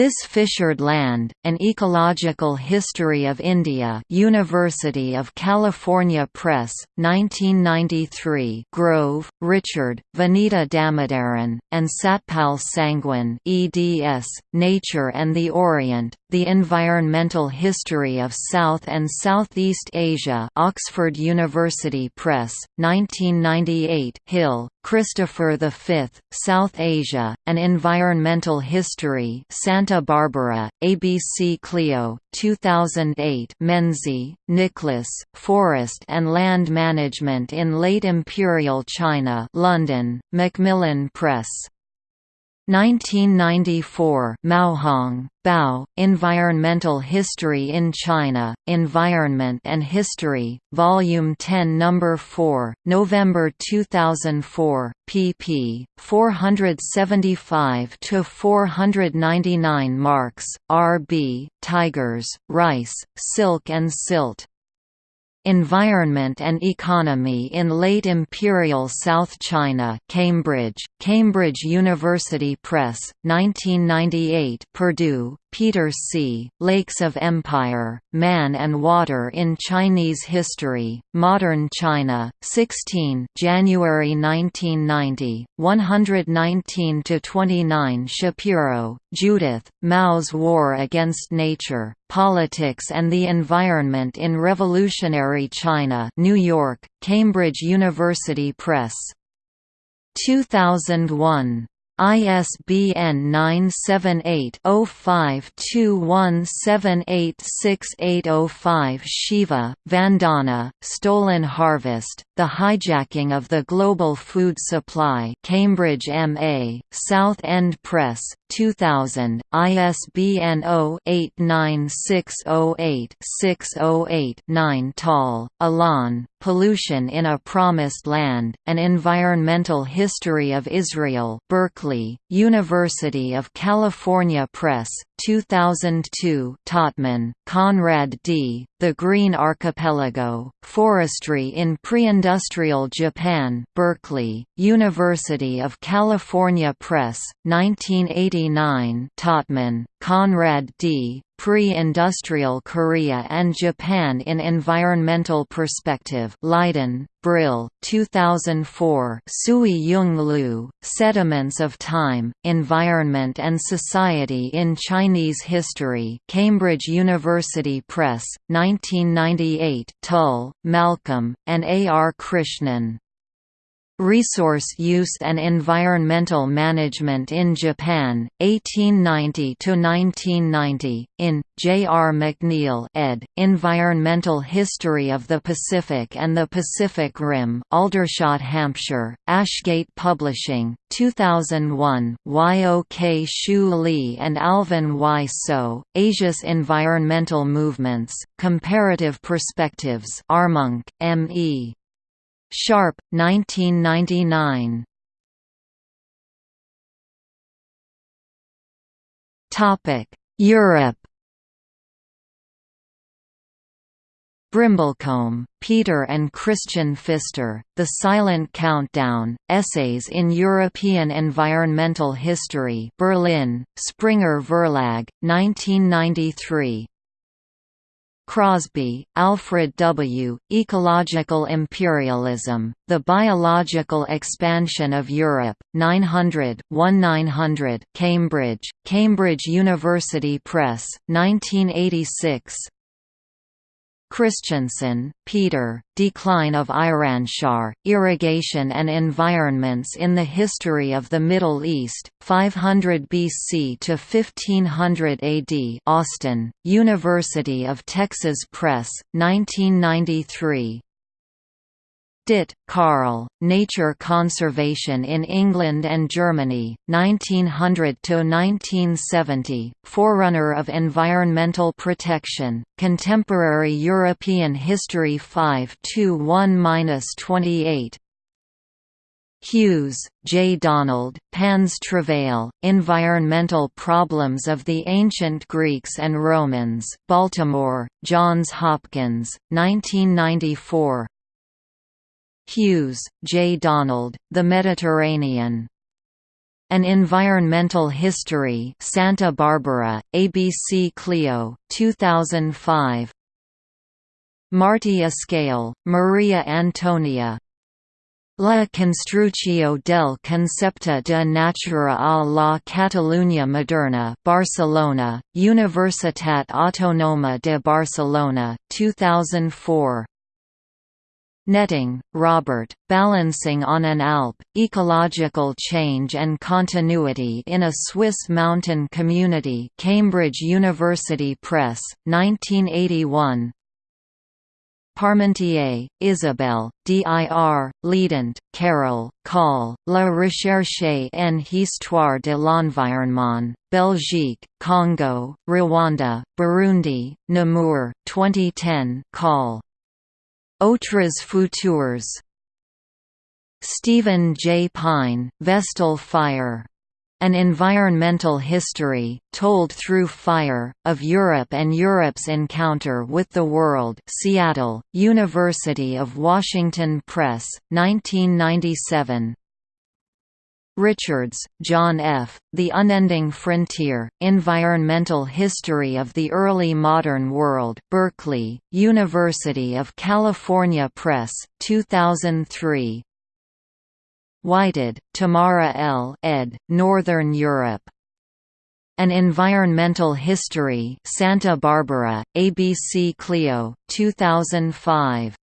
This Fissured Land, An Ecological History of India University of California Press, 1993 Grove, Richard, Vanita Damodaran, and Satpal Sangwan eds, Nature and the Orient, The Environmental History of South and Southeast Asia Oxford University Press, 1998 Hill, Christopher V, South Asia, An Environmental History Santa Barbara, ABC Clio, 2008 Menzies, Nicholas, Forest and Land Management in Late Imperial China London, Macmillan Press 1994 Maohong, Bao, Environmental History in China, Environment and History, Volume 10 No. 4, November 2004, pp. 475–499 Marks, R. B., Tigers, Rice, Silk and Silt. Environment and Economy in Late Imperial South China Cambridge, Cambridge University Press, 1998 Perdue, Peter C., Lakes of Empire, Man and Water in Chinese History, Modern China, 16 January 1990, 119–29 Shapiro, Judith, Mao's War Against Nature, Politics and the Environment in Revolutionary China New York, Cambridge University Press. 2001 ISBN 978-0521786805 Shiva, Vandana, Stolen Harvest, The Hijacking of the Global Food Supply Cambridge M.A., South End Press, 2000, ISBN 0-89608-608-9 Tal, Alon, Pollution in a Promised Land, An Environmental History of Israel Berkeley, University of California Press, 2002 Totman, Conrad D., The Green Archipelago, Forestry in Pre-Industrial Japan Berkeley, University of California Press, 1989 Totman, Conrad D., Pre-Industrial Korea and Japan in Environmental Perspective Leiden, Brill, 2004 Sui Yung Lu, Sediments of Time, Environment and Society in Chinese History Cambridge University Press, 1998 Tull, Malcolm, and A. R. Krishnan. Resource Use and Environmental Management in Japan, 1890–1990, in, J. R. McNeill ed., Environmental History of the Pacific and the Pacific Rim Aldershot, Hampshire, Ashgate Publishing, 2001 Yok-shiu Lee and Alvin Y. So, Asia's Environmental Movements, Comparative Perspectives Armonk, M. E. Sharpe, 1999. Topic: Europe. Brimblecombe, Peter and Christian Pfister, The Silent Countdown, Essays in European Environmental History Berlin, Springer Verlag, 1993 Crosby, Alfred W., Ecological Imperialism, The Biological Expansion of Europe, 900 1900 Cambridge, Cambridge University Press, 1986 Christensen, Peter, Decline of Iranshahr, Irrigation and Environments in the History of the Middle East, 500 BC to 1500 AD Austin, University of Texas Press, 1993 Stitt, Karl, Nature Conservation in England and Germany, 1900–1970, Forerunner of Environmental Protection, Contemporary European History 5–1–28 Hughes, J. Donald, Pan's Travail, Environmental Problems of the Ancient Greeks and Romans Baltimore, Johns Hopkins, 1994 Hughes, J. Donald, The Mediterranean. An Environmental History Santa Barbara, ABC Clio, 2005 Martí Escale, Maria Antonia, La Construcció del Concepte de Natura a la Catalunya Moderna Barcelona, Universitat Autònoma de Barcelona, 2004 Netting, Robert, Balancing on an Alp, Ecological Change and Continuity in a Swiss Mountain Community Cambridge University Press, 1981 Parmentier, Isabelle, dir, Leident, Carol, Call, La recherche en histoire de l'environnement, Belgique, Congo, Rwanda, Burundi, Namur, 2010 Call. Autres futurs. Stephen J. Pyne, Vestal Fire. An environmental history, told through fire, of Europe and Europe's encounter with the world Seattle, University of Washington Press, 1997 Richards, John F., The Unending Frontier, Environmental History of the Early Modern World Berkeley, University of California Press, 2003 Whited, Tamara L. ed., Northern Europe. An Environmental History Santa Barbara, ABC Clio, 2005.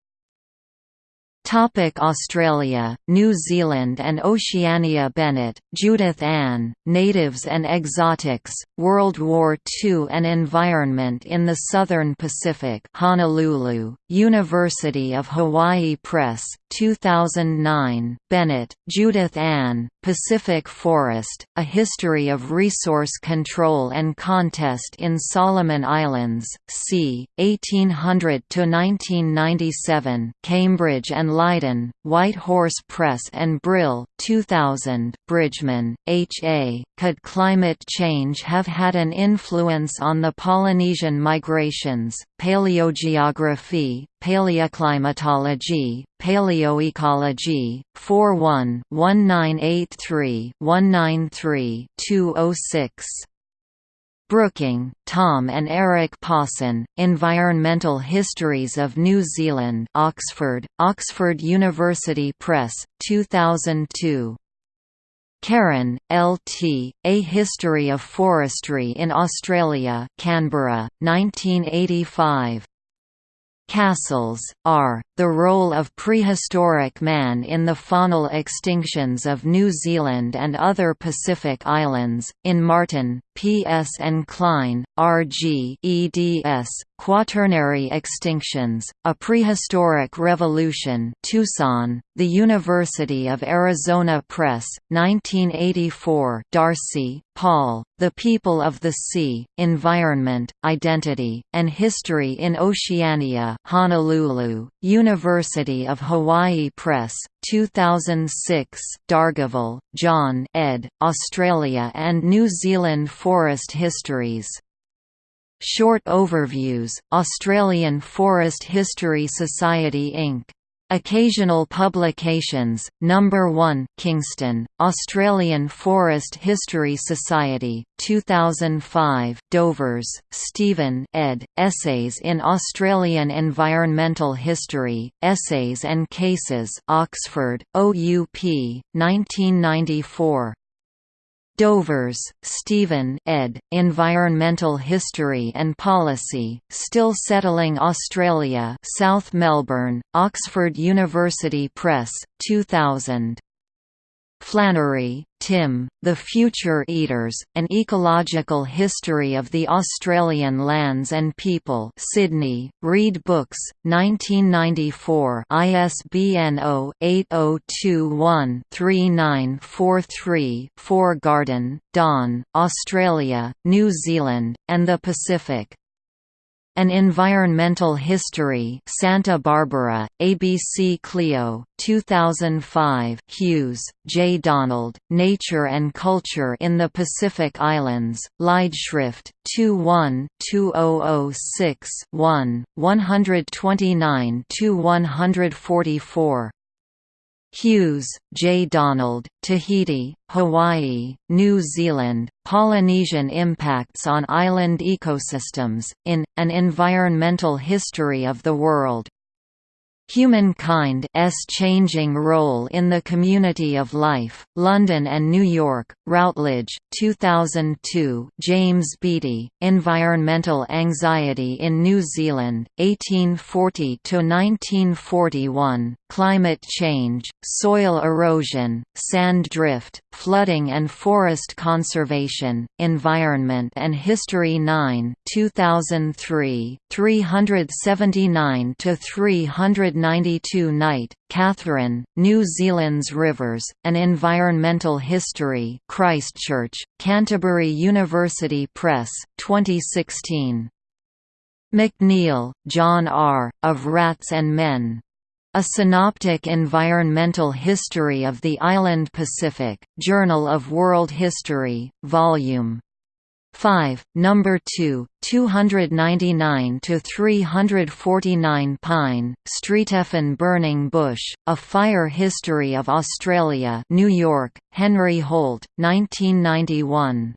Topic Australia, New Zealand and Oceania Bennett, Judith Ann, Natives and Exotics, World War II and Environment in the Southern Pacific Honolulu, University of Hawaii Press, 2009, Bennett, Judith Ann, Pacific Forest, A History of Resource Control and Contest in Solomon Islands, c. 1800–1997, Cambridge and Leiden, White Horse Press and Brill, 2000, Bridgman, H. A. Could climate change have had an influence on the Polynesian migrations? Paleogeography, Paleoclimatology, Paleoecology, 41 1983 193 206 Brooking, Tom and Eric Pawson, Environmental Histories of New Zealand Oxford, Oxford University Press, 2002. Carron, L.T., A History of Forestry in Australia Canberra, 1985. Cassels, R. The Role of Prehistoric Man in the Faunal Extinctions of New Zealand and Other Pacific Islands, in Martin, P. S. and Klein, R. G. eds. Quaternary Extinctions, A Prehistoric Revolution Tucson, The University of Arizona Press, 1984 D'Arcy, Paul, The People of the Sea, Environment, Identity, and History in Oceania Honolulu, University of Hawaii Press, 2006 Dargaville, John ed., Australia and New Zealand Forest Histories Short overviews, Australian Forest History Society Inc. Occasional publications, Number 1 Kingston, Australian Forest History Society, 2005 Dovers, Stephen ed., Essays in Australian Environmental History, Essays and Cases Oxford, OUP, 1994 Dovers, Stephen ed., Environmental History and Policy, Still Settling Australia South Melbourne, Oxford University Press, 2000. Flannery, Tim, The Future Eaters, An Ecological History of the Australian Lands and People Sydney, Reed Books, 1994 ISBN 0-8021-3943-4 Garden, Don, Australia, New Zealand, and the Pacific. An Environmental History Santa Barbara, ABC Clio, 2005 Hughes, J. Donald, Nature and Culture in the Pacific Islands, Leidschrift, 21-2006-1, 129–144 Hughes, J. Donald, Tahiti, Hawaii, New Zealand, Polynesian Impacts on Island Ecosystems, in, An Environmental History of the World. Humankind's Changing Role in the Community of Life, London and New York, Routledge, 2002 James Beattie, Environmental Anxiety in New Zealand, 1840–1941, Climate Change, Soil Erosion, Sand Drift, Flooding and Forest Conservation, Environment and History 9 2003, 379–300 92 Knight, Catherine, New Zealand's Rivers, An Environmental History Christchurch, Canterbury University Press, 2016. McNeill, John R., of Rats and Men. A Synoptic Environmental History of the Island Pacific, Journal of World History, Vol. 5, Number 2, 299 to 349 Pyne, Street, Streetefin Burning Bush: A Fire History of Australia, New York, Henry Holt, 1991.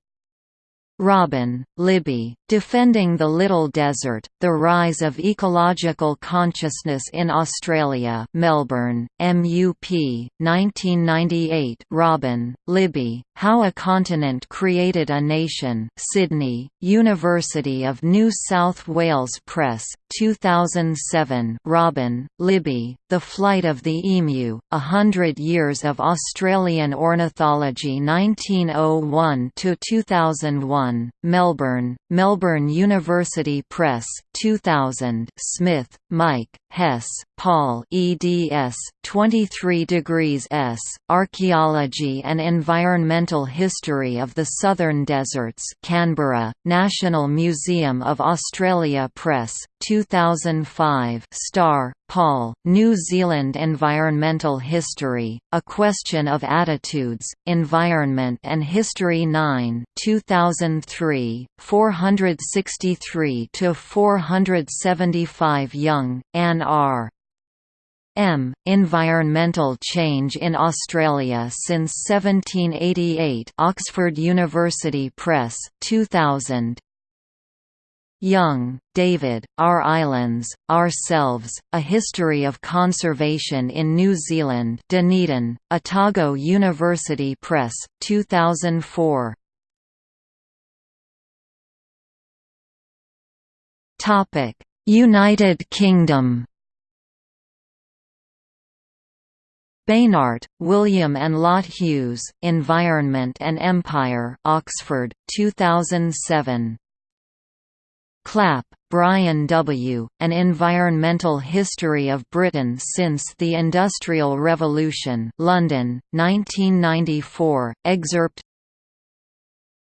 Robin, Libby, Defending the Little Desert, The Rise of Ecological Consciousness in Australia Melbourne, MUP, 1998 Robin, Libby, How a Continent Created a Nation Sydney, University of New South Wales Press, 2007 Robin, Libby, The Flight of the Emu, A Hundred Years of Australian Ornithology 1901–2001, Melbourne, Melbourne University Press, 2000 Smith, Mike, Hess, Paul eds. 23 degrees S, Archaeology and Environmental History of the Southern Deserts Canberra, National Museum of Australia Press, 2005 Star, Paul, New Zealand Environmental History, A Question of Attitudes, Environment and History 9 2003, 463–475 Young, Ann R. M. Environmental Change in Australia since 1788 Oxford University Press, 2000 Young, David, Our Islands, Ourselves, A History of Conservation in New Zealand Dunedin, Otago University Press, 2004 United Kingdom Beinart, William and Lotte Hughes, Environment and Empire Oxford, 2007. Clapp, Brian W., An Environmental History of Britain Since the Industrial Revolution London, 1994, excerpt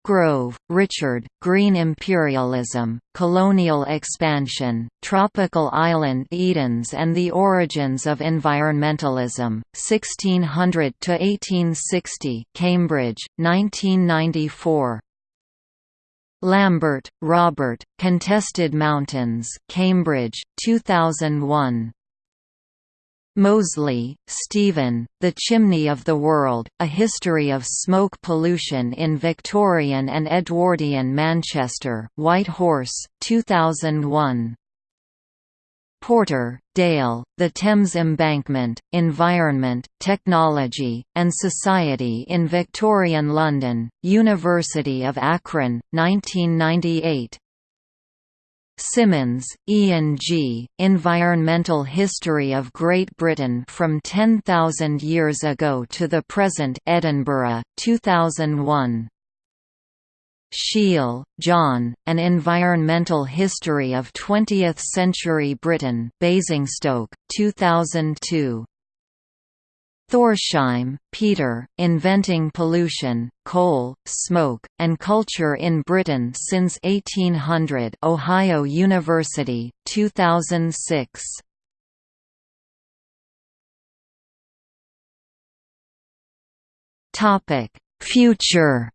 Grove, Richard, Green Imperialism, Colonial Expansion, Tropical Island Edens and the Origins of Environmentalism, 1600–1860 Cambridge, 1994 Lambert, Robert, Contested Mountains Cambridge, 2001 Mosley, Stephen, The Chimney of the World, A History of Smoke Pollution in Victorian and Edwardian Manchester White Horse, 2001 Porter, Dale, The Thames Embankment, Environment, Technology, and Society in Victorian London, University of Akron, 1998 Simmons, Ian G., Environmental History of Great Britain from 10,000 Years Ago to the Present Edinburgh, 2001. Sheail, John, An Environmental History of Twentieth-Century Britain Basingstoke, 2002. Thorsheim, Peter, Inventing Pollution, Coal, Smoke, and Culture in Britain since 1800 Ohio University, 2006. Future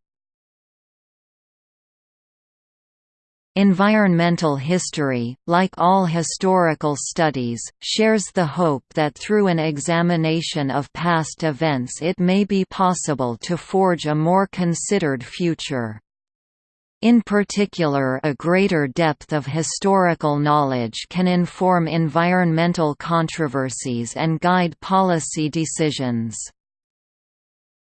Environmental history, like all historical studies, shares the hope that through an examination of past events it may be possible to forge a more considered future. In particular a greater depth of historical knowledge can inform environmental controversies and guide policy decisions.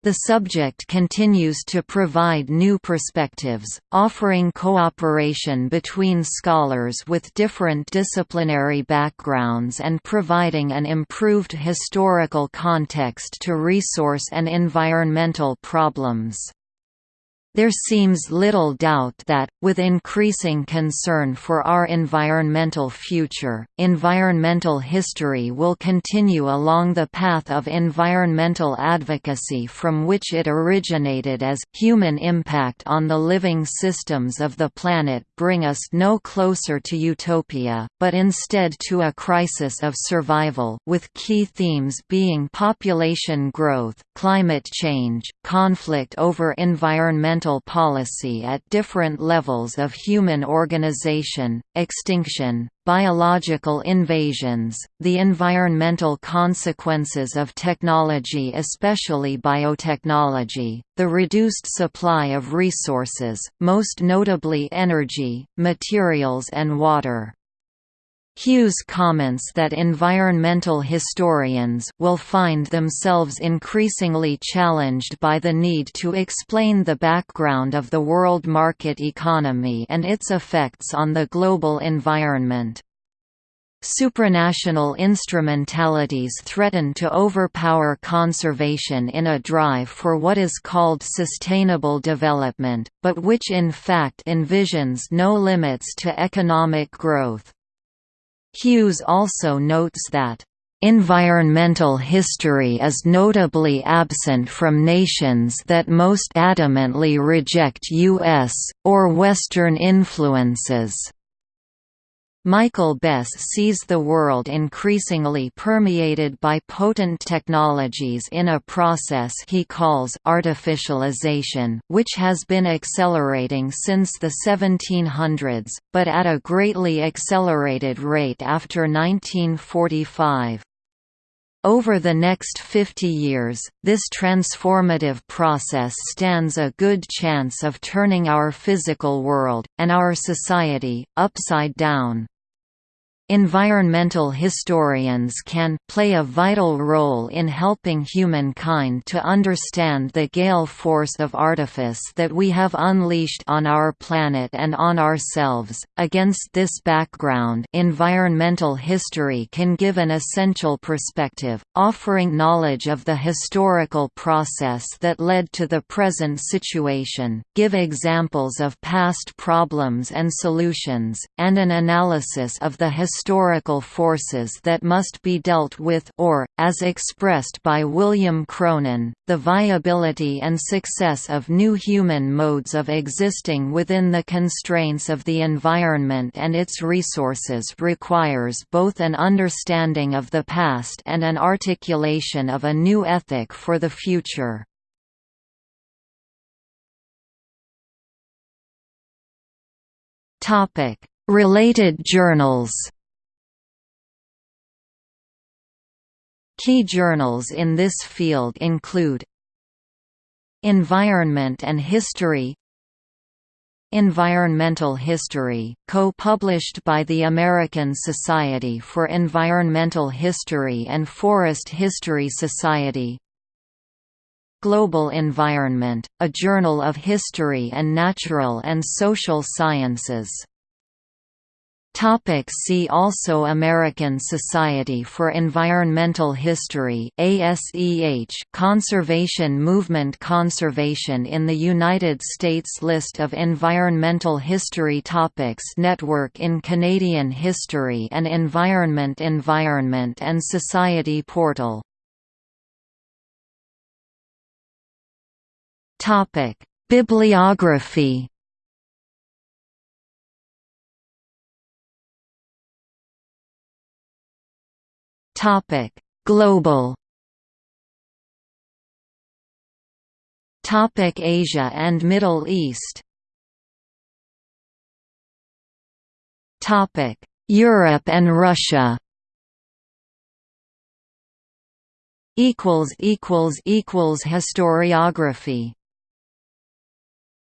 The subject continues to provide new perspectives, offering cooperation between scholars with different disciplinary backgrounds and providing an improved historical context to resource and environmental problems. There seems little doubt that, with increasing concern for our environmental future, environmental history will continue along the path of environmental advocacy from which it originated as human impact on the living systems of the planet bring us no closer to utopia, but instead to a crisis of survival with key themes being population growth, climate change, conflict over environmental policy at different levels of human organization, extinction, biological invasions, the environmental consequences of technology especially biotechnology, the reduced supply of resources, most notably energy, materials and water. Hughes comments that environmental historians will find themselves increasingly challenged by the need to explain the background of the world market economy and its effects on the global environment. Supranational instrumentalities threaten to overpower conservation in a drive for what is called sustainable development, but which in fact envisions no limits to economic growth. Hughes also notes that Environmental history is notably absent from nations that most adamantly reject U.S. or Western influences. Michael Bess sees the world increasingly permeated by potent technologies in a process he calls artificialization which has been accelerating since the 1700s, but at a greatly accelerated rate after 1945. Over the next 50 years, this transformative process stands a good chance of turning our physical world, and our society, upside down. Environmental historians can play a vital role in helping humankind to understand the gale force of artifice that we have unleashed on our planet and on ourselves. Against this background, environmental history can give an essential perspective, offering knowledge of the historical process that led to the present situation, give examples of past problems and solutions, and an analysis of the historical forces that must be dealt with or, as expressed by William Cronon, the viability and success of new human modes of existing within the constraints of the environment and its resources requires both an understanding of the past and an articulation of a new ethic for the future. Related journals Key journals in this field include Environment and History Environmental History, co-published by the American Society for Environmental History and Forest History Society Global Environment, a journal of history and natural and social sciences Topic see also American Society for Environmental History ASEH Conservation Movement Conservation in the United States List of environmental history topics Network in Canadian History and Environment Environment and Society Portal. Topic Bibliography Topic: Global. Topic Asia and Middle East. Topic: Europe and Russia. Equals equals equals historiography